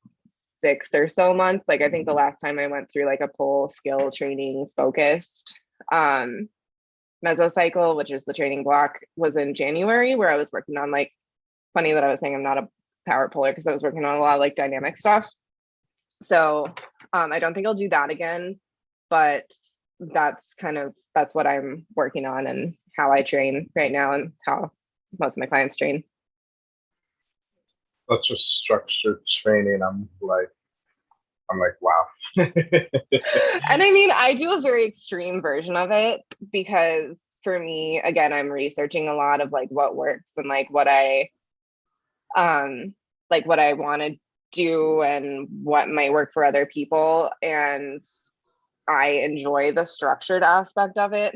Speaker 3: six or so months. Like I think the last time I went through like a pole skill training focused um mesocycle, which is the training block, was in January where I was working on like funny that I was saying I'm not a power puller because I was working on a lot of like dynamic stuff. So um I don't think I'll do that again, but that's kind of that's what I'm working on and how I train right now and how most of my clients train
Speaker 2: such a structured training. I'm like, I'm like, wow.
Speaker 3: and I mean, I do a very extreme version of it because for me, again, I'm researching a lot of like what works and like what I um like what I want to do and what might work for other people. And I enjoy the structured aspect of it.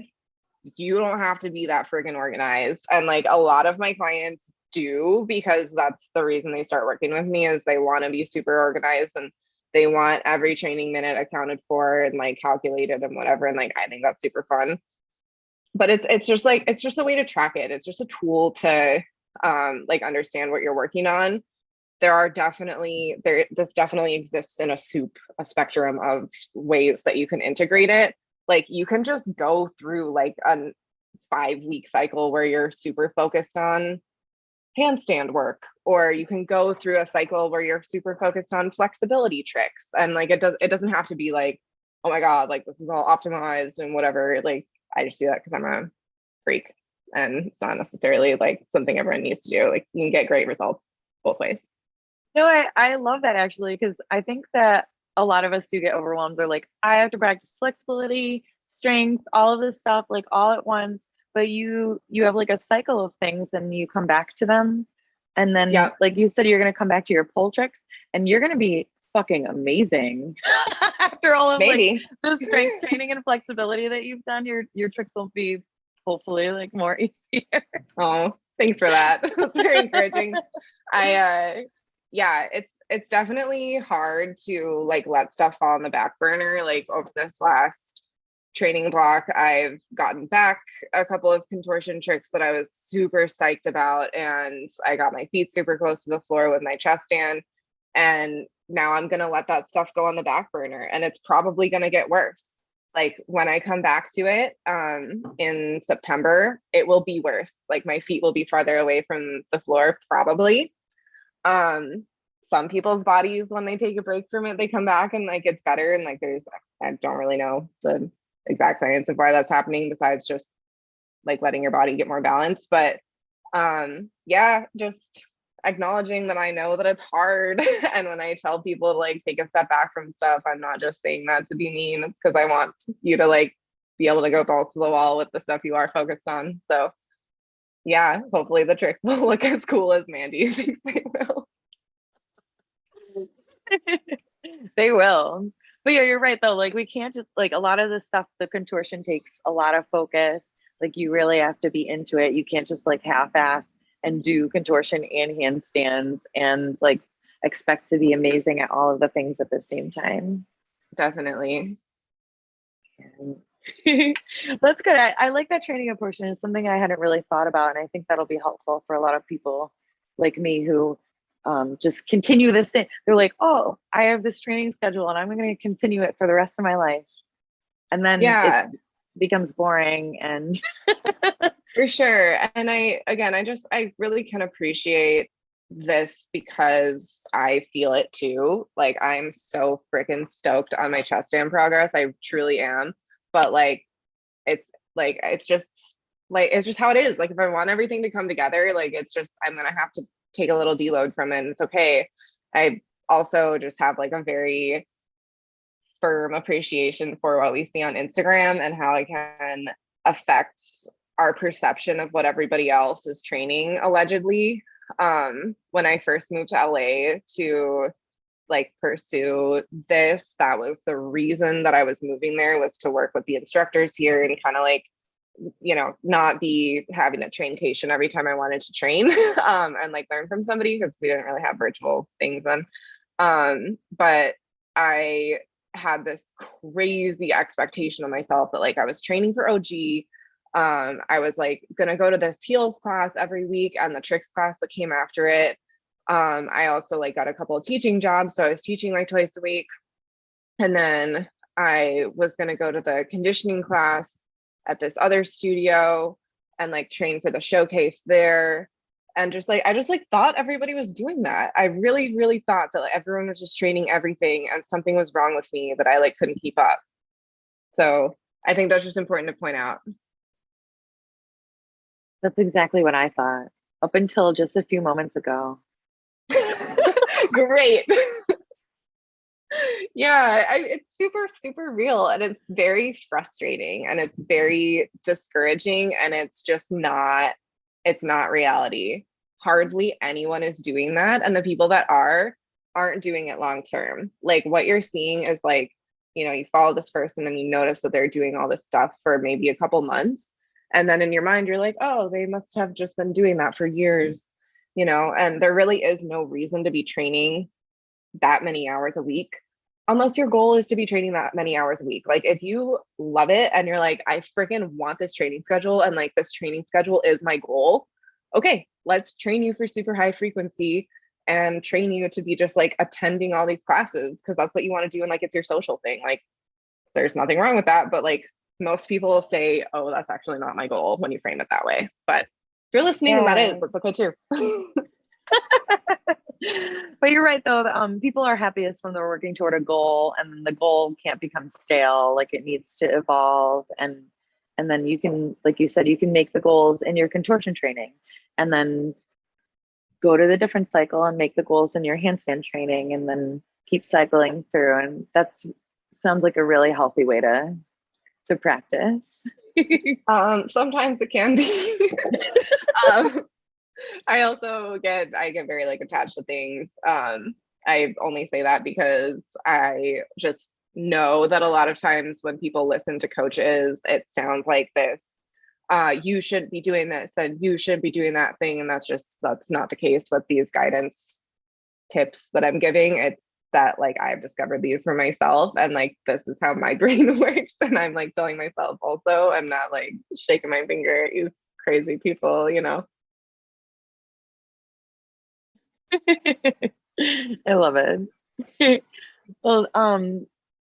Speaker 3: You don't have to be that friggin' organized. And like a lot of my clients do because that's the reason they start working with me is they want to be super organized and they want every training minute accounted for and like calculated and whatever and like i think that's super fun but it's it's just like it's just a way to track it it's just a tool to um like understand what you're working on there are definitely there this definitely exists in a soup a spectrum of ways that you can integrate it. Like you can just go through like a five week cycle where you're super focused on handstand work or you can go through a cycle where you're super focused on flexibility tricks. And like it does it doesn't have to be like oh my god like this is all optimized and whatever. Like i just do that because i'm a freak and it's not necessarily like something everyone needs to do. Like you can get great results both ways
Speaker 1: no i i love that actually because i think that a lot of us do get overwhelmed. They're like i have to practice flexibility strength all of this stuff like all at once. But you you have like a cycle of things and you come back to them. And then yeah. like you said you're going to come back to your pole tricks and you're going to be fucking amazing. After all of Maybe. like the strength training and flexibility that you've done your your tricks will be hopefully like more easier.
Speaker 3: Oh thanks for that. That's very encouraging. I uh yeah it's it's definitely hard to like let stuff fall on the back burner like over this last training block. I've gotten back a couple of contortion tricks that I was super psyched about. And I got my feet super close to the floor with my chest stand. And now I'm going to let that stuff go on the back burner. And it's probably going to get worse. Like when I come back to it um, in September, it will be worse. Like my feet will be farther away from the floor, probably. Um, some people's bodies, when they take a break from it, they come back and like it's better. And like there's, I don't really know the exact science of why that's happening besides just like letting your body get more balanced but um yeah just acknowledging that I know that it's hard. and when I tell people to like take a step back from stuff, I'm not just saying that to be mean. It's because I want you to like be able to go balls to the wall with the stuff you are focused on. So yeah, hopefully the tricks will look as cool as Mandy thinks they will.
Speaker 1: they will but yeah, you're right though. Like we can't just like a lot of the stuff, the contortion takes a lot of focus. Like you really have to be into it. You can't just like half-ass and do contortion and handstands and like expect to be amazing at all of the things at the same time.
Speaker 3: Definitely.
Speaker 1: That's good. I, I like that training portion. It's something I hadn't really thought about, and I think that'll be helpful for a lot of people like me who um, just continue this thing. They're like, oh, I have this training schedule and I'm going to continue it for the rest of my life. And then yeah. it becomes boring and
Speaker 3: for sure. And I, again, I just, I really can appreciate this because I feel it too. Like I'm so freaking stoked on my chest stand progress. I truly am. But like, it's like, it's just like, it's just how it is. Like if I want everything to come together, like it's just, I'm to have to take a little deload from it and it's okay. I also just have like a very firm appreciation for what we see on Instagram and how it can affect our perception of what everybody else is training allegedly. um, when I first moved to LA to like pursue this. That was the reason that I was moving there was to work with the instructors here and kind of like you know not be having a traincation every time I wanted to train um, and like learn from somebody because we didn't really have virtual things then. Um, but I had this crazy expectation of myself that like I was training for OG. Um, I was like gonna go to this heels class every week and the tricks class that came after it. Um, I also like got a couple of teaching jobs, so I was teaching like twice a week. And then I was gonna go to the conditioning class at this other studio and like train for the showcase there. And just like i just like thought everybody was doing that. I really really thought that like, everyone was just training everything and something was wrong with me that i like couldn't keep up. So i think that's just important to point out.
Speaker 1: That's exactly what i thought up until just a few moments ago
Speaker 3: great yeah I, it's super super real and it's very frustrating and it's very discouraging and it's just not it's not reality. Hardly anyone is doing that. And the people that are aren't doing it long term. Like what you're seeing is like, you know, you follow this person and you notice that they're doing all this stuff for maybe a couple months. And then in your mind, you're like, oh, they must have just been doing that for years, you know, and there really is no reason to be training that many hours a week unless your goal is to be training that many hours a week. Like if you love it and you're like, I freaking want this training schedule and like this training schedule is my goal. Okay, let's train you for super high frequency and train you to be just like attending all these classes because that's what you want to do and like it's your social thing. Like there's nothing wrong with that, but like most people say, "Oh, that's actually not my goal" when you frame it that way. But you're listening yeah. and that is, that's okay too.
Speaker 1: but you're right though um, people are happiest when they're working toward a goal and the goal can't become stale like it needs to evolve and and then you can like you said you can make the goals in your contortion training and then go to the different cycle and make the goals in your handstand training and then keep cycling through and that's sounds like a really healthy way to to practice
Speaker 3: um sometimes it can be um, I also get I get very like attached to things. Um, I only say that because I just know that a lot of times when people listen to coaches, it sounds like this. Uh, you should be doing this and you should be doing that thing. And that's just that's not the case with these guidance tips that I'm giving. It's that like I've discovered these for myself and like this is how my brain works. And I'm like telling myself also, I'm not like shaking my finger at you crazy people, you know.
Speaker 1: I love it. well, um,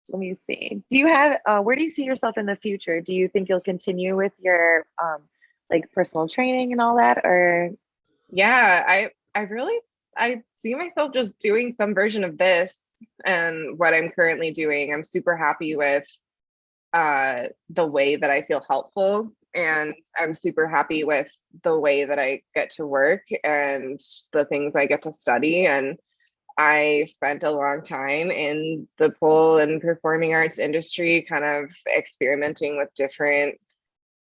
Speaker 1: let me see. Do you have uh, where do you see yourself in the future? Do you think you'll continue with your um, like personal training and all that, or?
Speaker 3: Yeah, I I really I see myself just doing some version of this and what I'm currently doing. I'm super happy with uh, the way that I feel helpful and I'm super happy with the way that I get to work and the things I get to study. And I spent a long time in the pole and performing arts industry, kind of experimenting with different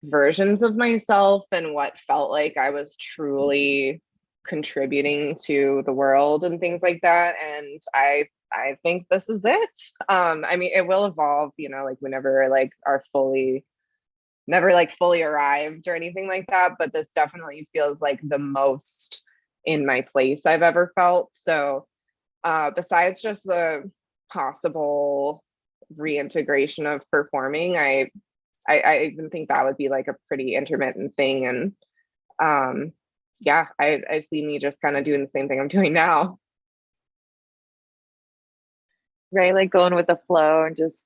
Speaker 3: versions of myself and what felt like I was truly contributing to the world and things like that. And I I think this is it. Um, I mean, it will evolve, you know, like we never like are fully never like fully arrived or anything like that, but this definitely feels like the most in my place I've ever felt. So, uh, besides just the possible reintegration of performing, I, I, I even think that would be like a pretty intermittent thing. And um, yeah, I, I see me just kind of doing the same thing I'm doing now.
Speaker 1: Right, like going with the flow and just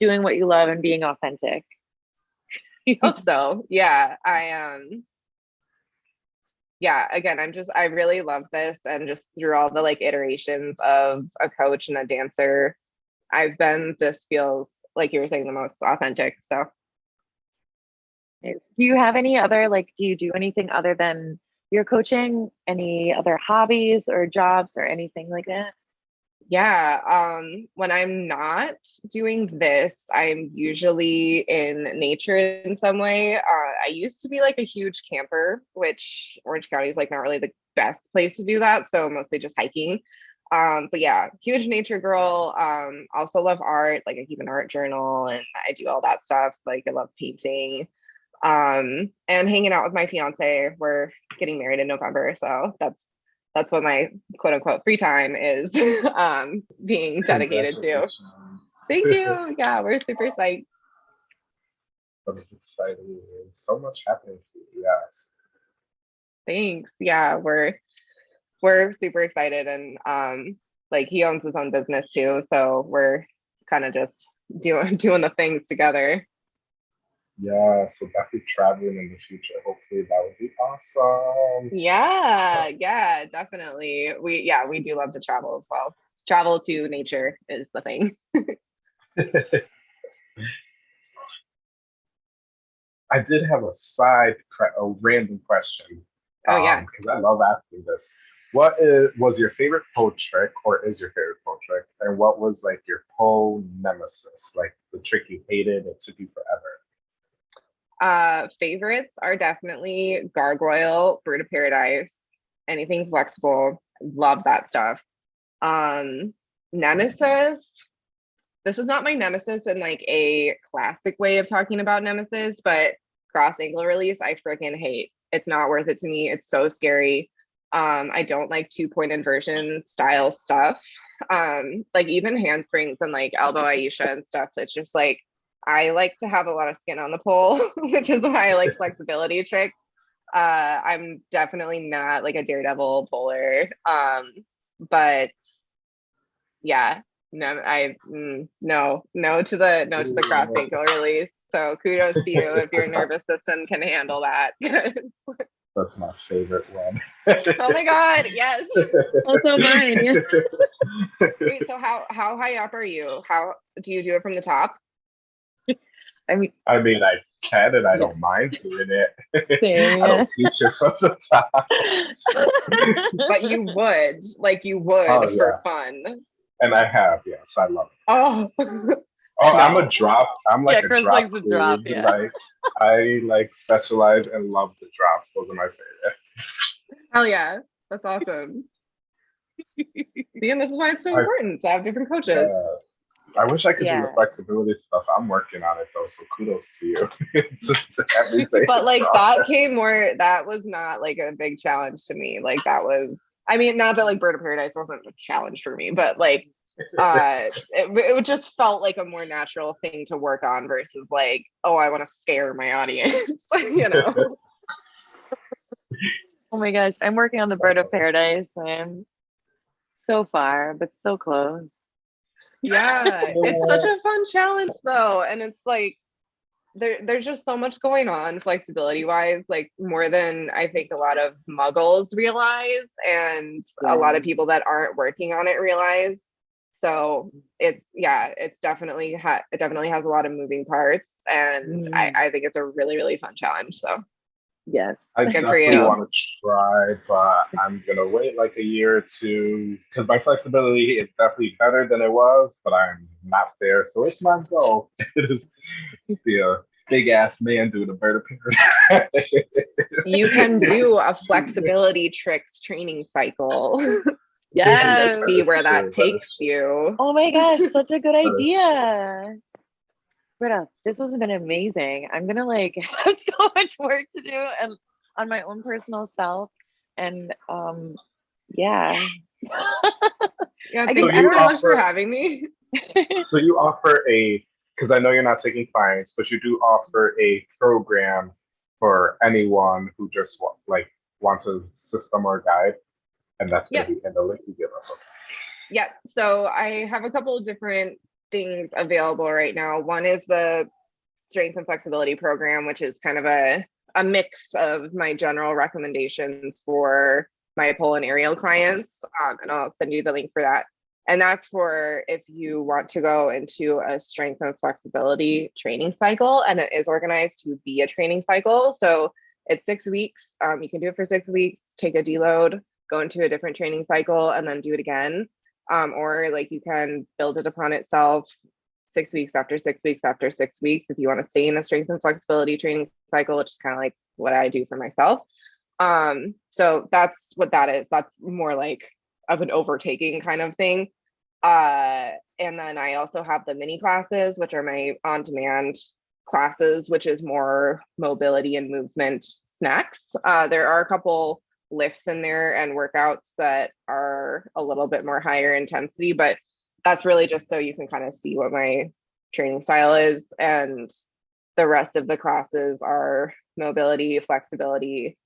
Speaker 1: doing what you love and being authentic.
Speaker 3: hope so. Yeah. I um yeah, again, I'm just I really love this and just through all the like iterations of a coach and a dancer, I've been this feels like you were saying the most authentic. So
Speaker 1: do you have any other like do you do anything other than your coaching? Any other hobbies or jobs or anything like that?
Speaker 3: Yeah, um, when I'm not doing this, I'm usually in nature in some way. Uh, I used to be like a huge camper, which Orange County is like not really the best place to do that. So mostly just hiking. Um, but yeah, huge nature girl. Um, also love art. Like I keep an art journal and I do all that stuff. Like I love painting. Um, and hanging out with my fiance. We're getting married in November, so that's that's what my quote unquote free time is um being dedicated to. Thank you. Yeah, we're super psyched.
Speaker 2: That is exciting. So much happening for you. Yes.
Speaker 3: Thanks. Yeah, we're we're super excited and um like he owns his own business too, so we're kind of just doing doing the things together.
Speaker 2: Yeah, so definitely traveling in the future. Hopefully that would be awesome.
Speaker 3: Yeah, yeah, definitely. We yeah, we do love to travel as well. Travel to nature is the thing.
Speaker 2: I did have a side, a random question.
Speaker 3: Oh yeah,
Speaker 2: because um, I love asking this. What is was your favorite pole trick, or is your favorite pole trick, and what was like your pole nemesis, like the trick you hated, it took you forever?
Speaker 3: Uh, favorites are definitely gargoyle, bird of paradise, anything flexible. Love that stuff. Um, nemesis. This is not my nemesis in like a classic way of talking about nemesis, but cross ankle release, I freaking hate. It's not worth it to me. It's so scary. Um, I don't like two point inversion style stuff. Um, like even handsprings and like elbow Aisha and stuff. It's just like I like to have a lot of skin on the pole, which is why I like flexibility tricks. Uh, I'm definitely not like a daredevil bowler. Um, but yeah, no, I mm, no, no to the no to the cross ankle release. So kudos to you if your nervous system can handle that.
Speaker 2: That's my favorite one.
Speaker 3: oh my god, yes.
Speaker 1: Also mine.
Speaker 3: Wait, so how how high up are you? How do you do it from the top?
Speaker 1: I mean,
Speaker 2: I mean, I can and I yeah. don't mind doing it. I don't teach it from the top.
Speaker 3: but you would, like, you would oh, for yeah. fun.
Speaker 2: And I have, yes, I love it.
Speaker 3: Oh.
Speaker 2: Oh. I'm a drop. I'm like
Speaker 1: yeah,
Speaker 2: a drop.
Speaker 1: Likes drop yeah.
Speaker 2: Like, I like specialize and love the drops. Those are my favorite.
Speaker 3: Hell yeah, that's awesome. See, and this is why it's so important to have different coaches.
Speaker 2: I wish I could yeah. do the flexibility stuff. I'm working on it though, so kudos to you.
Speaker 3: but like that came more. That was not like a big challenge to me. Like that was. I mean, not that like Bird of Paradise wasn't a challenge for me, but like uh it, it just felt like a more natural thing to work on versus like oh i want to scare my audience you know
Speaker 1: oh my gosh i'm working on the bird of paradise i'm so far but so close
Speaker 3: yeah it's such a fun challenge though and it's like there, there's just so much going on flexibility wise like more than i think a lot of muggles realize and yeah. a lot of people that aren't working on it realize so it's yeah it's definitely ha- it definitely has a lot of moving parts and mm. I, I think it's a really really fun challenge so
Speaker 1: Yes.
Speaker 2: I Good definitely want to try, but I'm gonna wait like a year or two because my flexibility is definitely better than it was, but I'm not there. So it's my goal. It is be a big ass man doing a bird appearance.
Speaker 3: you can do a flexibility tricks training cycle.
Speaker 1: Yeah.
Speaker 3: Just see where that takes you.
Speaker 1: Oh my gosh, such a good idea. Britta, this has been amazing. I'm gonna like have so much work to do and on my own personal self. And um yeah.
Speaker 3: yeah, thank so you so much offer, for having me.
Speaker 2: so you offer a because I know you're not taking clients, but you do offer a program for anyone who just like wants a system or guide, and that's gonna yep. be in the link you give us. Okay.
Speaker 3: Yeah, so I have a couple of different things available right now. One is the strength and flexibility program, which is kind of a, a mix of my general recommendations for my pole and aerial clients. Um, and I'll send you the link for that. And that's for if you want to go into a strength and flexibility training cycle, and it is organized to be a training cycle. So it's six weeks. Um, you can do it for six weeks, take a deload, go into a different training cycle, and then do it again um, or like you can build it upon itself six weeks after six weeks after six weeks if you want to stay in a strength and flexibility training cycle which is kind of like what i do for myself Um, so that's what that is. That's more like of an overtaking kind of thing. Uh, and then I also have the mini classes, which are my on-demand classes, which is more mobility and movement snacks. Uh, there are a couple lifts in there and workouts that are a little bit more higher intensity, but that's really just so you can kind of see what my training style is. And the rest of the classes are mobility, flexibility,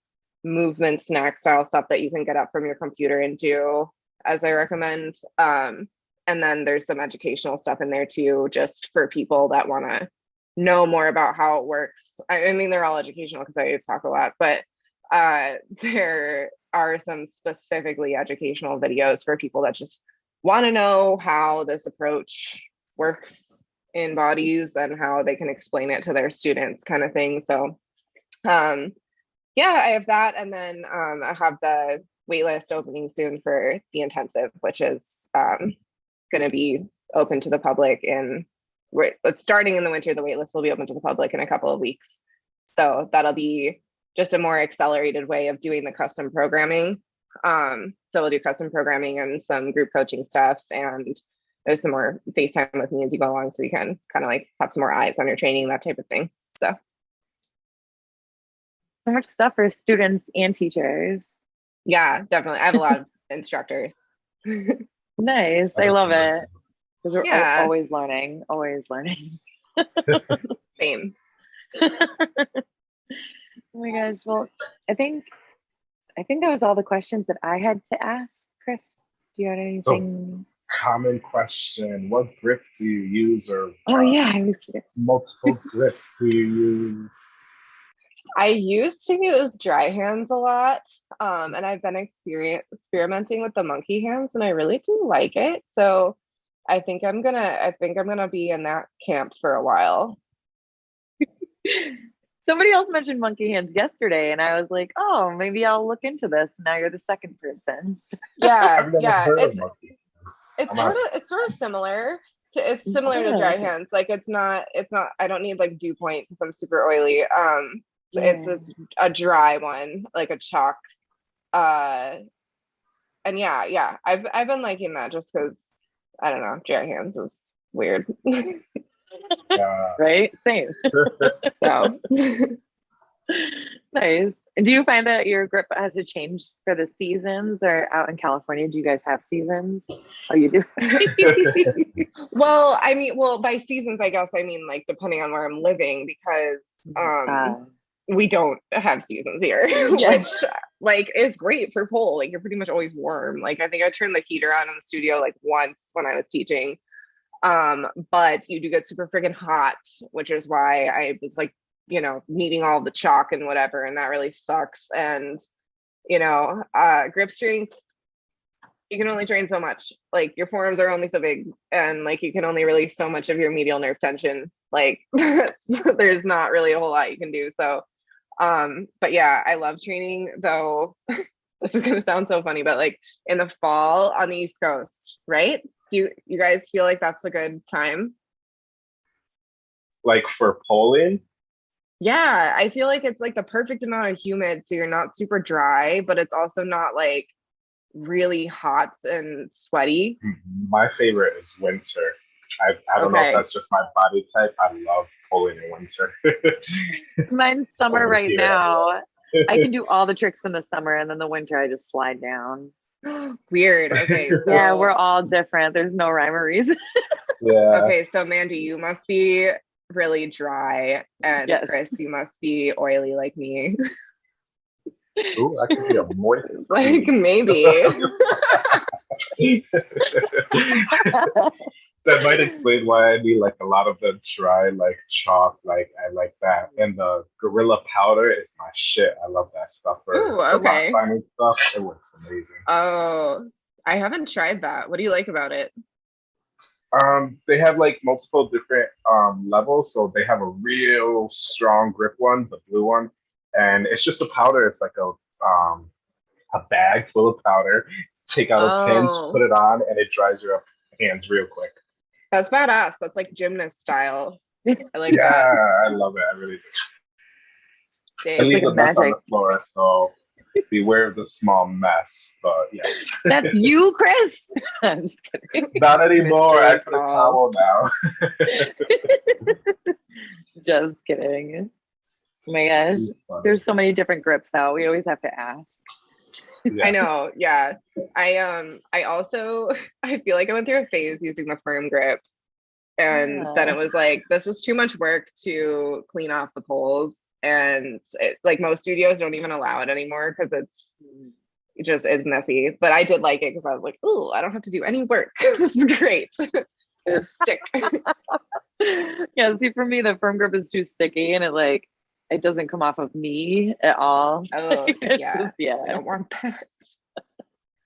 Speaker 3: movement, snack style stuff that you can get up from your computer and do, as I recommend. Um, and then there's some educational stuff in there too, just for people that want to know more about how it works. I, I mean, they're all educational because I talk a lot, but uh, there are some specifically educational videos for people that just want to know how this approach works in bodies and how they can explain it to their students kind of thing. So um, yeah, I have that. And then um, I have the waitlist opening soon for the intensive, which is um, going to be open to the public in starting in the winter. The waitlist will be open to the public in a couple of weeks. So that'll be just a more accelerated way of doing the custom programming. Um, so we'll do custom programming and some group coaching stuff and there's some more FaceTime with me as you go along so you can kind of like have some more eyes on your training, that type of thing. So
Speaker 1: so much stuff for students and teachers.
Speaker 3: Yeah, definitely. I have a lot of instructors.
Speaker 1: nice. I love it. Because we're yeah. always learning, always learning.
Speaker 3: Same.
Speaker 1: oh my gosh. Well, I think I think that was all the questions that I had to ask. Chris, do you have anything?
Speaker 2: So, common question. What grip do you use or
Speaker 1: Oh uh, yeah, I was
Speaker 2: multiple grips do you use?
Speaker 3: I used to use dry hands a lot, um, and I've been experience, experimenting with the monkey hands, and I really do like it. So I think I'm gonna, I think I'm gonna be in that camp for a while.
Speaker 1: Somebody else mentioned monkey hands yesterday, and I was like, "Oh, maybe I'll look into this." Now you're the second person.
Speaker 3: Yeah, yeah, it's, it's sort of it's sort of similar. To, it's similar yeah. to dry hands. Like it's not, it's not. I don't need like dew point because I'm super oily. Um, yeah. it's, it's a dry one like a chalk uh and yeah yeah i've i've been liking that just because i don't know dry hands is weird
Speaker 1: yeah. right same so nice do you find that your grip has to change for the seasons or out in california do you guys have seasons oh you do
Speaker 3: well i mean well by seasons i guess i mean like depending on where i'm living because um uh, we don't have seasons here, yeah. which like is great for pole. Like you're pretty much always warm. Like I think I turned the heater on in the studio like once when I was teaching. Um, but you do get super freaking hot, which is why I was like, you know, needing all the chalk and whatever, and that really sucks. And you know, uh grip strength, you can only train so much. Like your forearms are only so big, and like you can only release so much of your median nerve tension. Like there's not really a whole lot you can do. So um, but yeah, I love training though. this is gonna sound so funny, but like in the fall on the East Coast, right? Do you, you guys feel like that's a good time?
Speaker 2: Like for poling?
Speaker 3: Yeah, I feel like it's like the perfect amount of humid, so you're not super dry, but it's also not like really hot and sweaty.
Speaker 2: Mm-hmm. My favorite is winter. I, I don't okay. know if that's just my body type. I love poling in winter.
Speaker 1: Mine's summer right here. now. I can do all the tricks in the summer, and then the winter I just slide down.
Speaker 3: Weird. Okay. So...
Speaker 1: yeah, we're all different. There's no rhyme or reason.
Speaker 2: yeah.
Speaker 3: Okay, so Mandy, you must be really dry, and yes. Chris, you must be oily like me.
Speaker 2: Ooh, I could be a moist.
Speaker 3: like maybe
Speaker 2: that might explain why I need like a lot of the dry like chalk. Like I like that, and the gorilla powder is my shit. I love that stuff for
Speaker 3: Ooh, okay.
Speaker 2: finding stuff. It works amazing.
Speaker 3: Oh, I haven't tried that. What do you like about it?
Speaker 2: Um, they have like multiple different um levels. So they have a real strong grip one, the blue one, and it's just a powder. It's like a um a bag full of powder. Take out a pinch, oh. put it on, and it dries your hands real quick.
Speaker 3: That's badass. That's like gymnast style. I like
Speaker 2: yeah,
Speaker 3: that.
Speaker 2: I love it. I really do. At least like magic. on the floor, so beware of the small mess. But yes,
Speaker 1: That's you, Chris. I'm just kidding.
Speaker 2: not anymore. I put a towel now.
Speaker 1: Just kidding. Oh my gosh. There's so many different grips out. We always have to ask.
Speaker 2: Yeah.
Speaker 3: I know. Yeah. I um I also I feel like I went through a phase using the firm grip. And then it was like this is too much work to clean off the poles. And it, like most studios don't even allow it anymore because it's it just it's messy. But I did like it because I was like, oh, I don't have to do any work. this is great. Just stick.
Speaker 1: yeah, see for me the firm grip is too sticky and it like it doesn't come off of me at all.
Speaker 3: Oh yeah.
Speaker 1: just-
Speaker 3: I don't want that.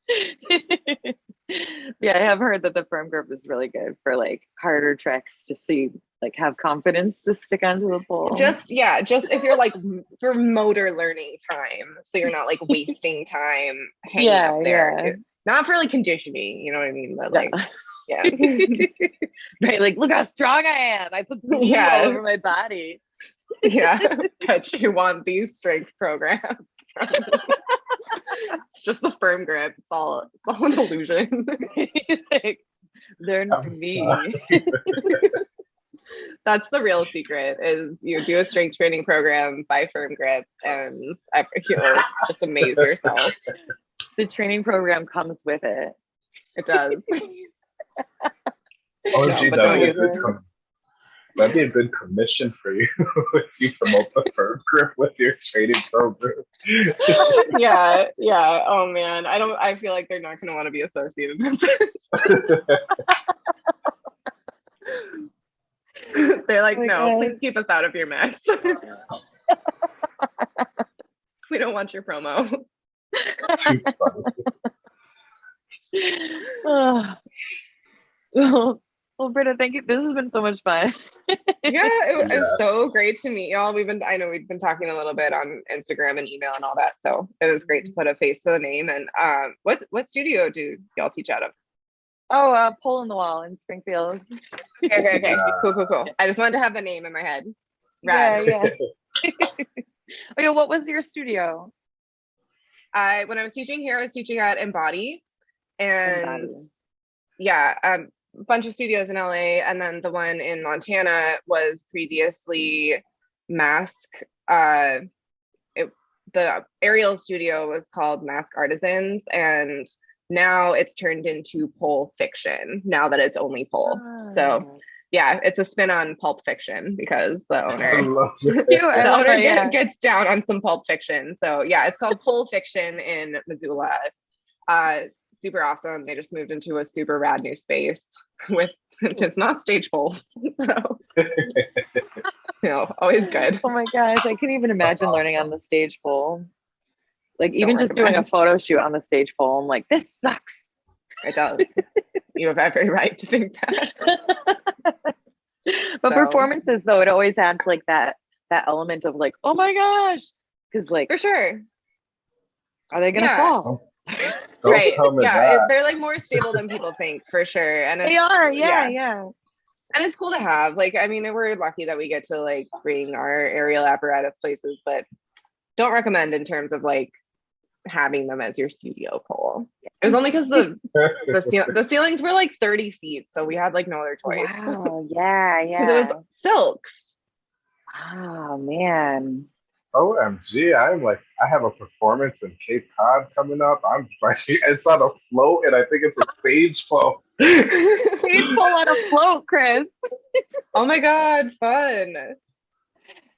Speaker 1: yeah, I have heard that the firm grip is really good for like harder tricks, just so you like have confidence to stick onto the pole.
Speaker 3: Just yeah, just if you're like for motor learning time, so you're not like wasting time hanging
Speaker 1: Yeah,
Speaker 3: up there.
Speaker 1: yeah.
Speaker 3: Not for like conditioning, you know what I mean? But like, yeah,
Speaker 1: right, like look how strong I am. I put glue
Speaker 3: Yeah.
Speaker 1: all over my body.
Speaker 3: Yeah. But you want these strength programs. it's just the firm grip. It's all it's all an illusion.
Speaker 1: like, they're not
Speaker 2: I'm
Speaker 1: me.
Speaker 3: That's the real secret is you do a strength training program by firm grip and you'll just amaze yourself.
Speaker 1: The training program comes with it.
Speaker 3: It does.
Speaker 2: Oh,
Speaker 3: No,
Speaker 2: gee,
Speaker 3: but don't use it.
Speaker 2: Com- That'd be a good commission for you if you promote the firm grip with your training program.
Speaker 3: yeah, yeah. Oh man, I don't. I feel like they're not going to want to be associated with this. they're like,
Speaker 1: Oh
Speaker 3: no,
Speaker 1: God.
Speaker 3: please keep us out of your mess. we don't want your promo.
Speaker 2: Too funny.
Speaker 1: Oh. well, well, Britta, thank you. This has been so much fun.
Speaker 3: yeah, it, was- it was so great to meet y'all. We've been, I know we've been talking a little bit on Instagram and email and all that. So it was great to put a face to the name. And um, what what studio do y'all teach out of?
Speaker 1: Oh, uh, pole in the wall in Springfield.
Speaker 3: Okay, okay, okay.
Speaker 2: Yeah.
Speaker 3: Cool, cool, cool. I just wanted to have the name in my head.
Speaker 1: Yeah,
Speaker 3: Rad.
Speaker 1: yeah. Okay, what was your studio?
Speaker 3: I when I was teaching here, I was teaching at Embody, and
Speaker 1: Embody.
Speaker 3: yeah, um, a bunch of studios in LA, and then the one in Montana was previously Mask. Uh, it, the aerial studio was called Mask Artisans, and now it's turned into Pole Fiction. Now that it's only pole, so yeah, it's a spin on Pulp Fiction because the owner
Speaker 2: love it.
Speaker 1: Cute, I
Speaker 3: the owner
Speaker 1: it, yeah.
Speaker 3: gets down on some pulp fiction. So yeah, it's called Pole Fiction in Missoula. Uh, super awesome. They just moved into a super rad new space with it's not stage poles. So you know, always good.
Speaker 1: Oh my gosh, I can't even imagine learning on the stage pole. Like even just doing a photo shoot on the stage pole, I'm like, this sucks.
Speaker 3: It does. you have every right to think that.
Speaker 1: but
Speaker 3: So-
Speaker 1: performances though, it always adds like that that element of like, oh my gosh. Cause like,
Speaker 3: For sure.
Speaker 1: are they gonna
Speaker 3: Yeah.
Speaker 1: fall?
Speaker 2: Don't
Speaker 3: right. Yeah. it- they're like more stable than people think for sure. And it's
Speaker 1: They are, yeah,
Speaker 3: yeah.
Speaker 1: yeah.
Speaker 3: and it's cool to have like i mean we're lucky that we get to like bring our aerial apparatus places but don't recommend in terms of like having them as your studio pole it was only because the the, ceil- the ceilings were like 30 feet so we had like no other choice
Speaker 1: Wow, yeah, yeah.
Speaker 3: because it was silks
Speaker 1: oh man.
Speaker 2: OMG, I'm like, I have a performance in Cape Cod coming up. I'm like, it's on a float, and I think it's a stage float.
Speaker 1: Stage pole on a float, Chris.
Speaker 3: oh my god fun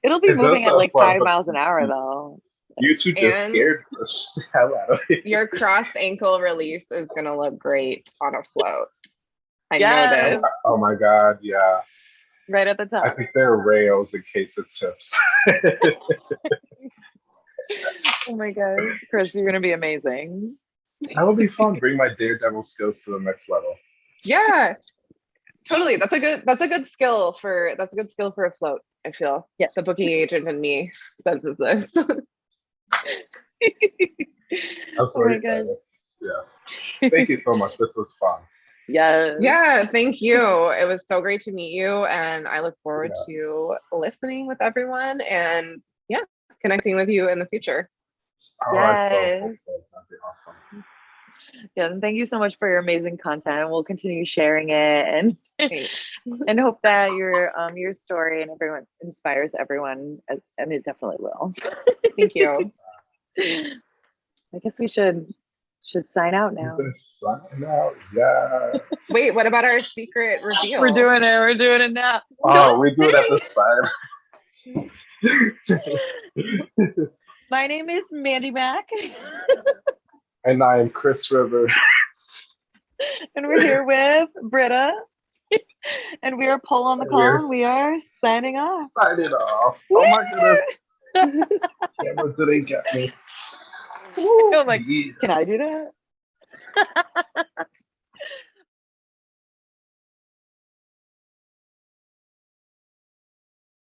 Speaker 1: It'll be
Speaker 2: It
Speaker 1: moving at like
Speaker 2: fun,
Speaker 1: five miles an hour though.
Speaker 2: You two just
Speaker 3: And-
Speaker 2: scared the hell out of me.
Speaker 3: your cross ankle release is gonna look great on a float i
Speaker 1: Yes.
Speaker 3: know this
Speaker 2: Oh my god, yeah.
Speaker 1: Right at the top.
Speaker 2: I think there are rails in case it chips.
Speaker 1: Oh my gosh. Chris, you're gonna be amazing.
Speaker 2: that would be fun. Bring my daredevil skills to the next level.
Speaker 3: yeah totally that's a good that's a good skill for that's a good skill for a float i feel
Speaker 1: Yeah.
Speaker 3: the booking agent in me senses this
Speaker 2: I'm
Speaker 1: Oh my gosh.
Speaker 2: Yeah. Thank you so much. This was fun.
Speaker 1: Yes.
Speaker 3: yeah thank you it was so great to meet you and i look forward to listening with everyone and yeah connecting with you in the future
Speaker 2: Oh, I so
Speaker 1: Yes.
Speaker 2: so. That'd be awesome.
Speaker 1: Yeah, and thank you so much for your amazing content. We'll continue sharing it and and hope that your um your story and everyone inspires everyone as- and it definitely will.
Speaker 3: Thank you.
Speaker 1: I guess we should should sign out now.
Speaker 2: Sign out, yeah.
Speaker 3: Wait, what about our secret reveal?
Speaker 1: We're doing it. We're doing it now.
Speaker 2: Oh,
Speaker 1: Don't
Speaker 2: we do it at
Speaker 1: say
Speaker 2: the sign.
Speaker 1: My name is Mandy Mack,
Speaker 2: and I am Chris Rivers.
Speaker 1: and we're here with Britta, and we are Pull on the Call.
Speaker 2: We're-
Speaker 1: and We are signing off.
Speaker 2: Sign it off. Oh my goodness. Cameras didn't get me.
Speaker 1: Ooh, I'm like,
Speaker 2: yeah.
Speaker 1: can I do that?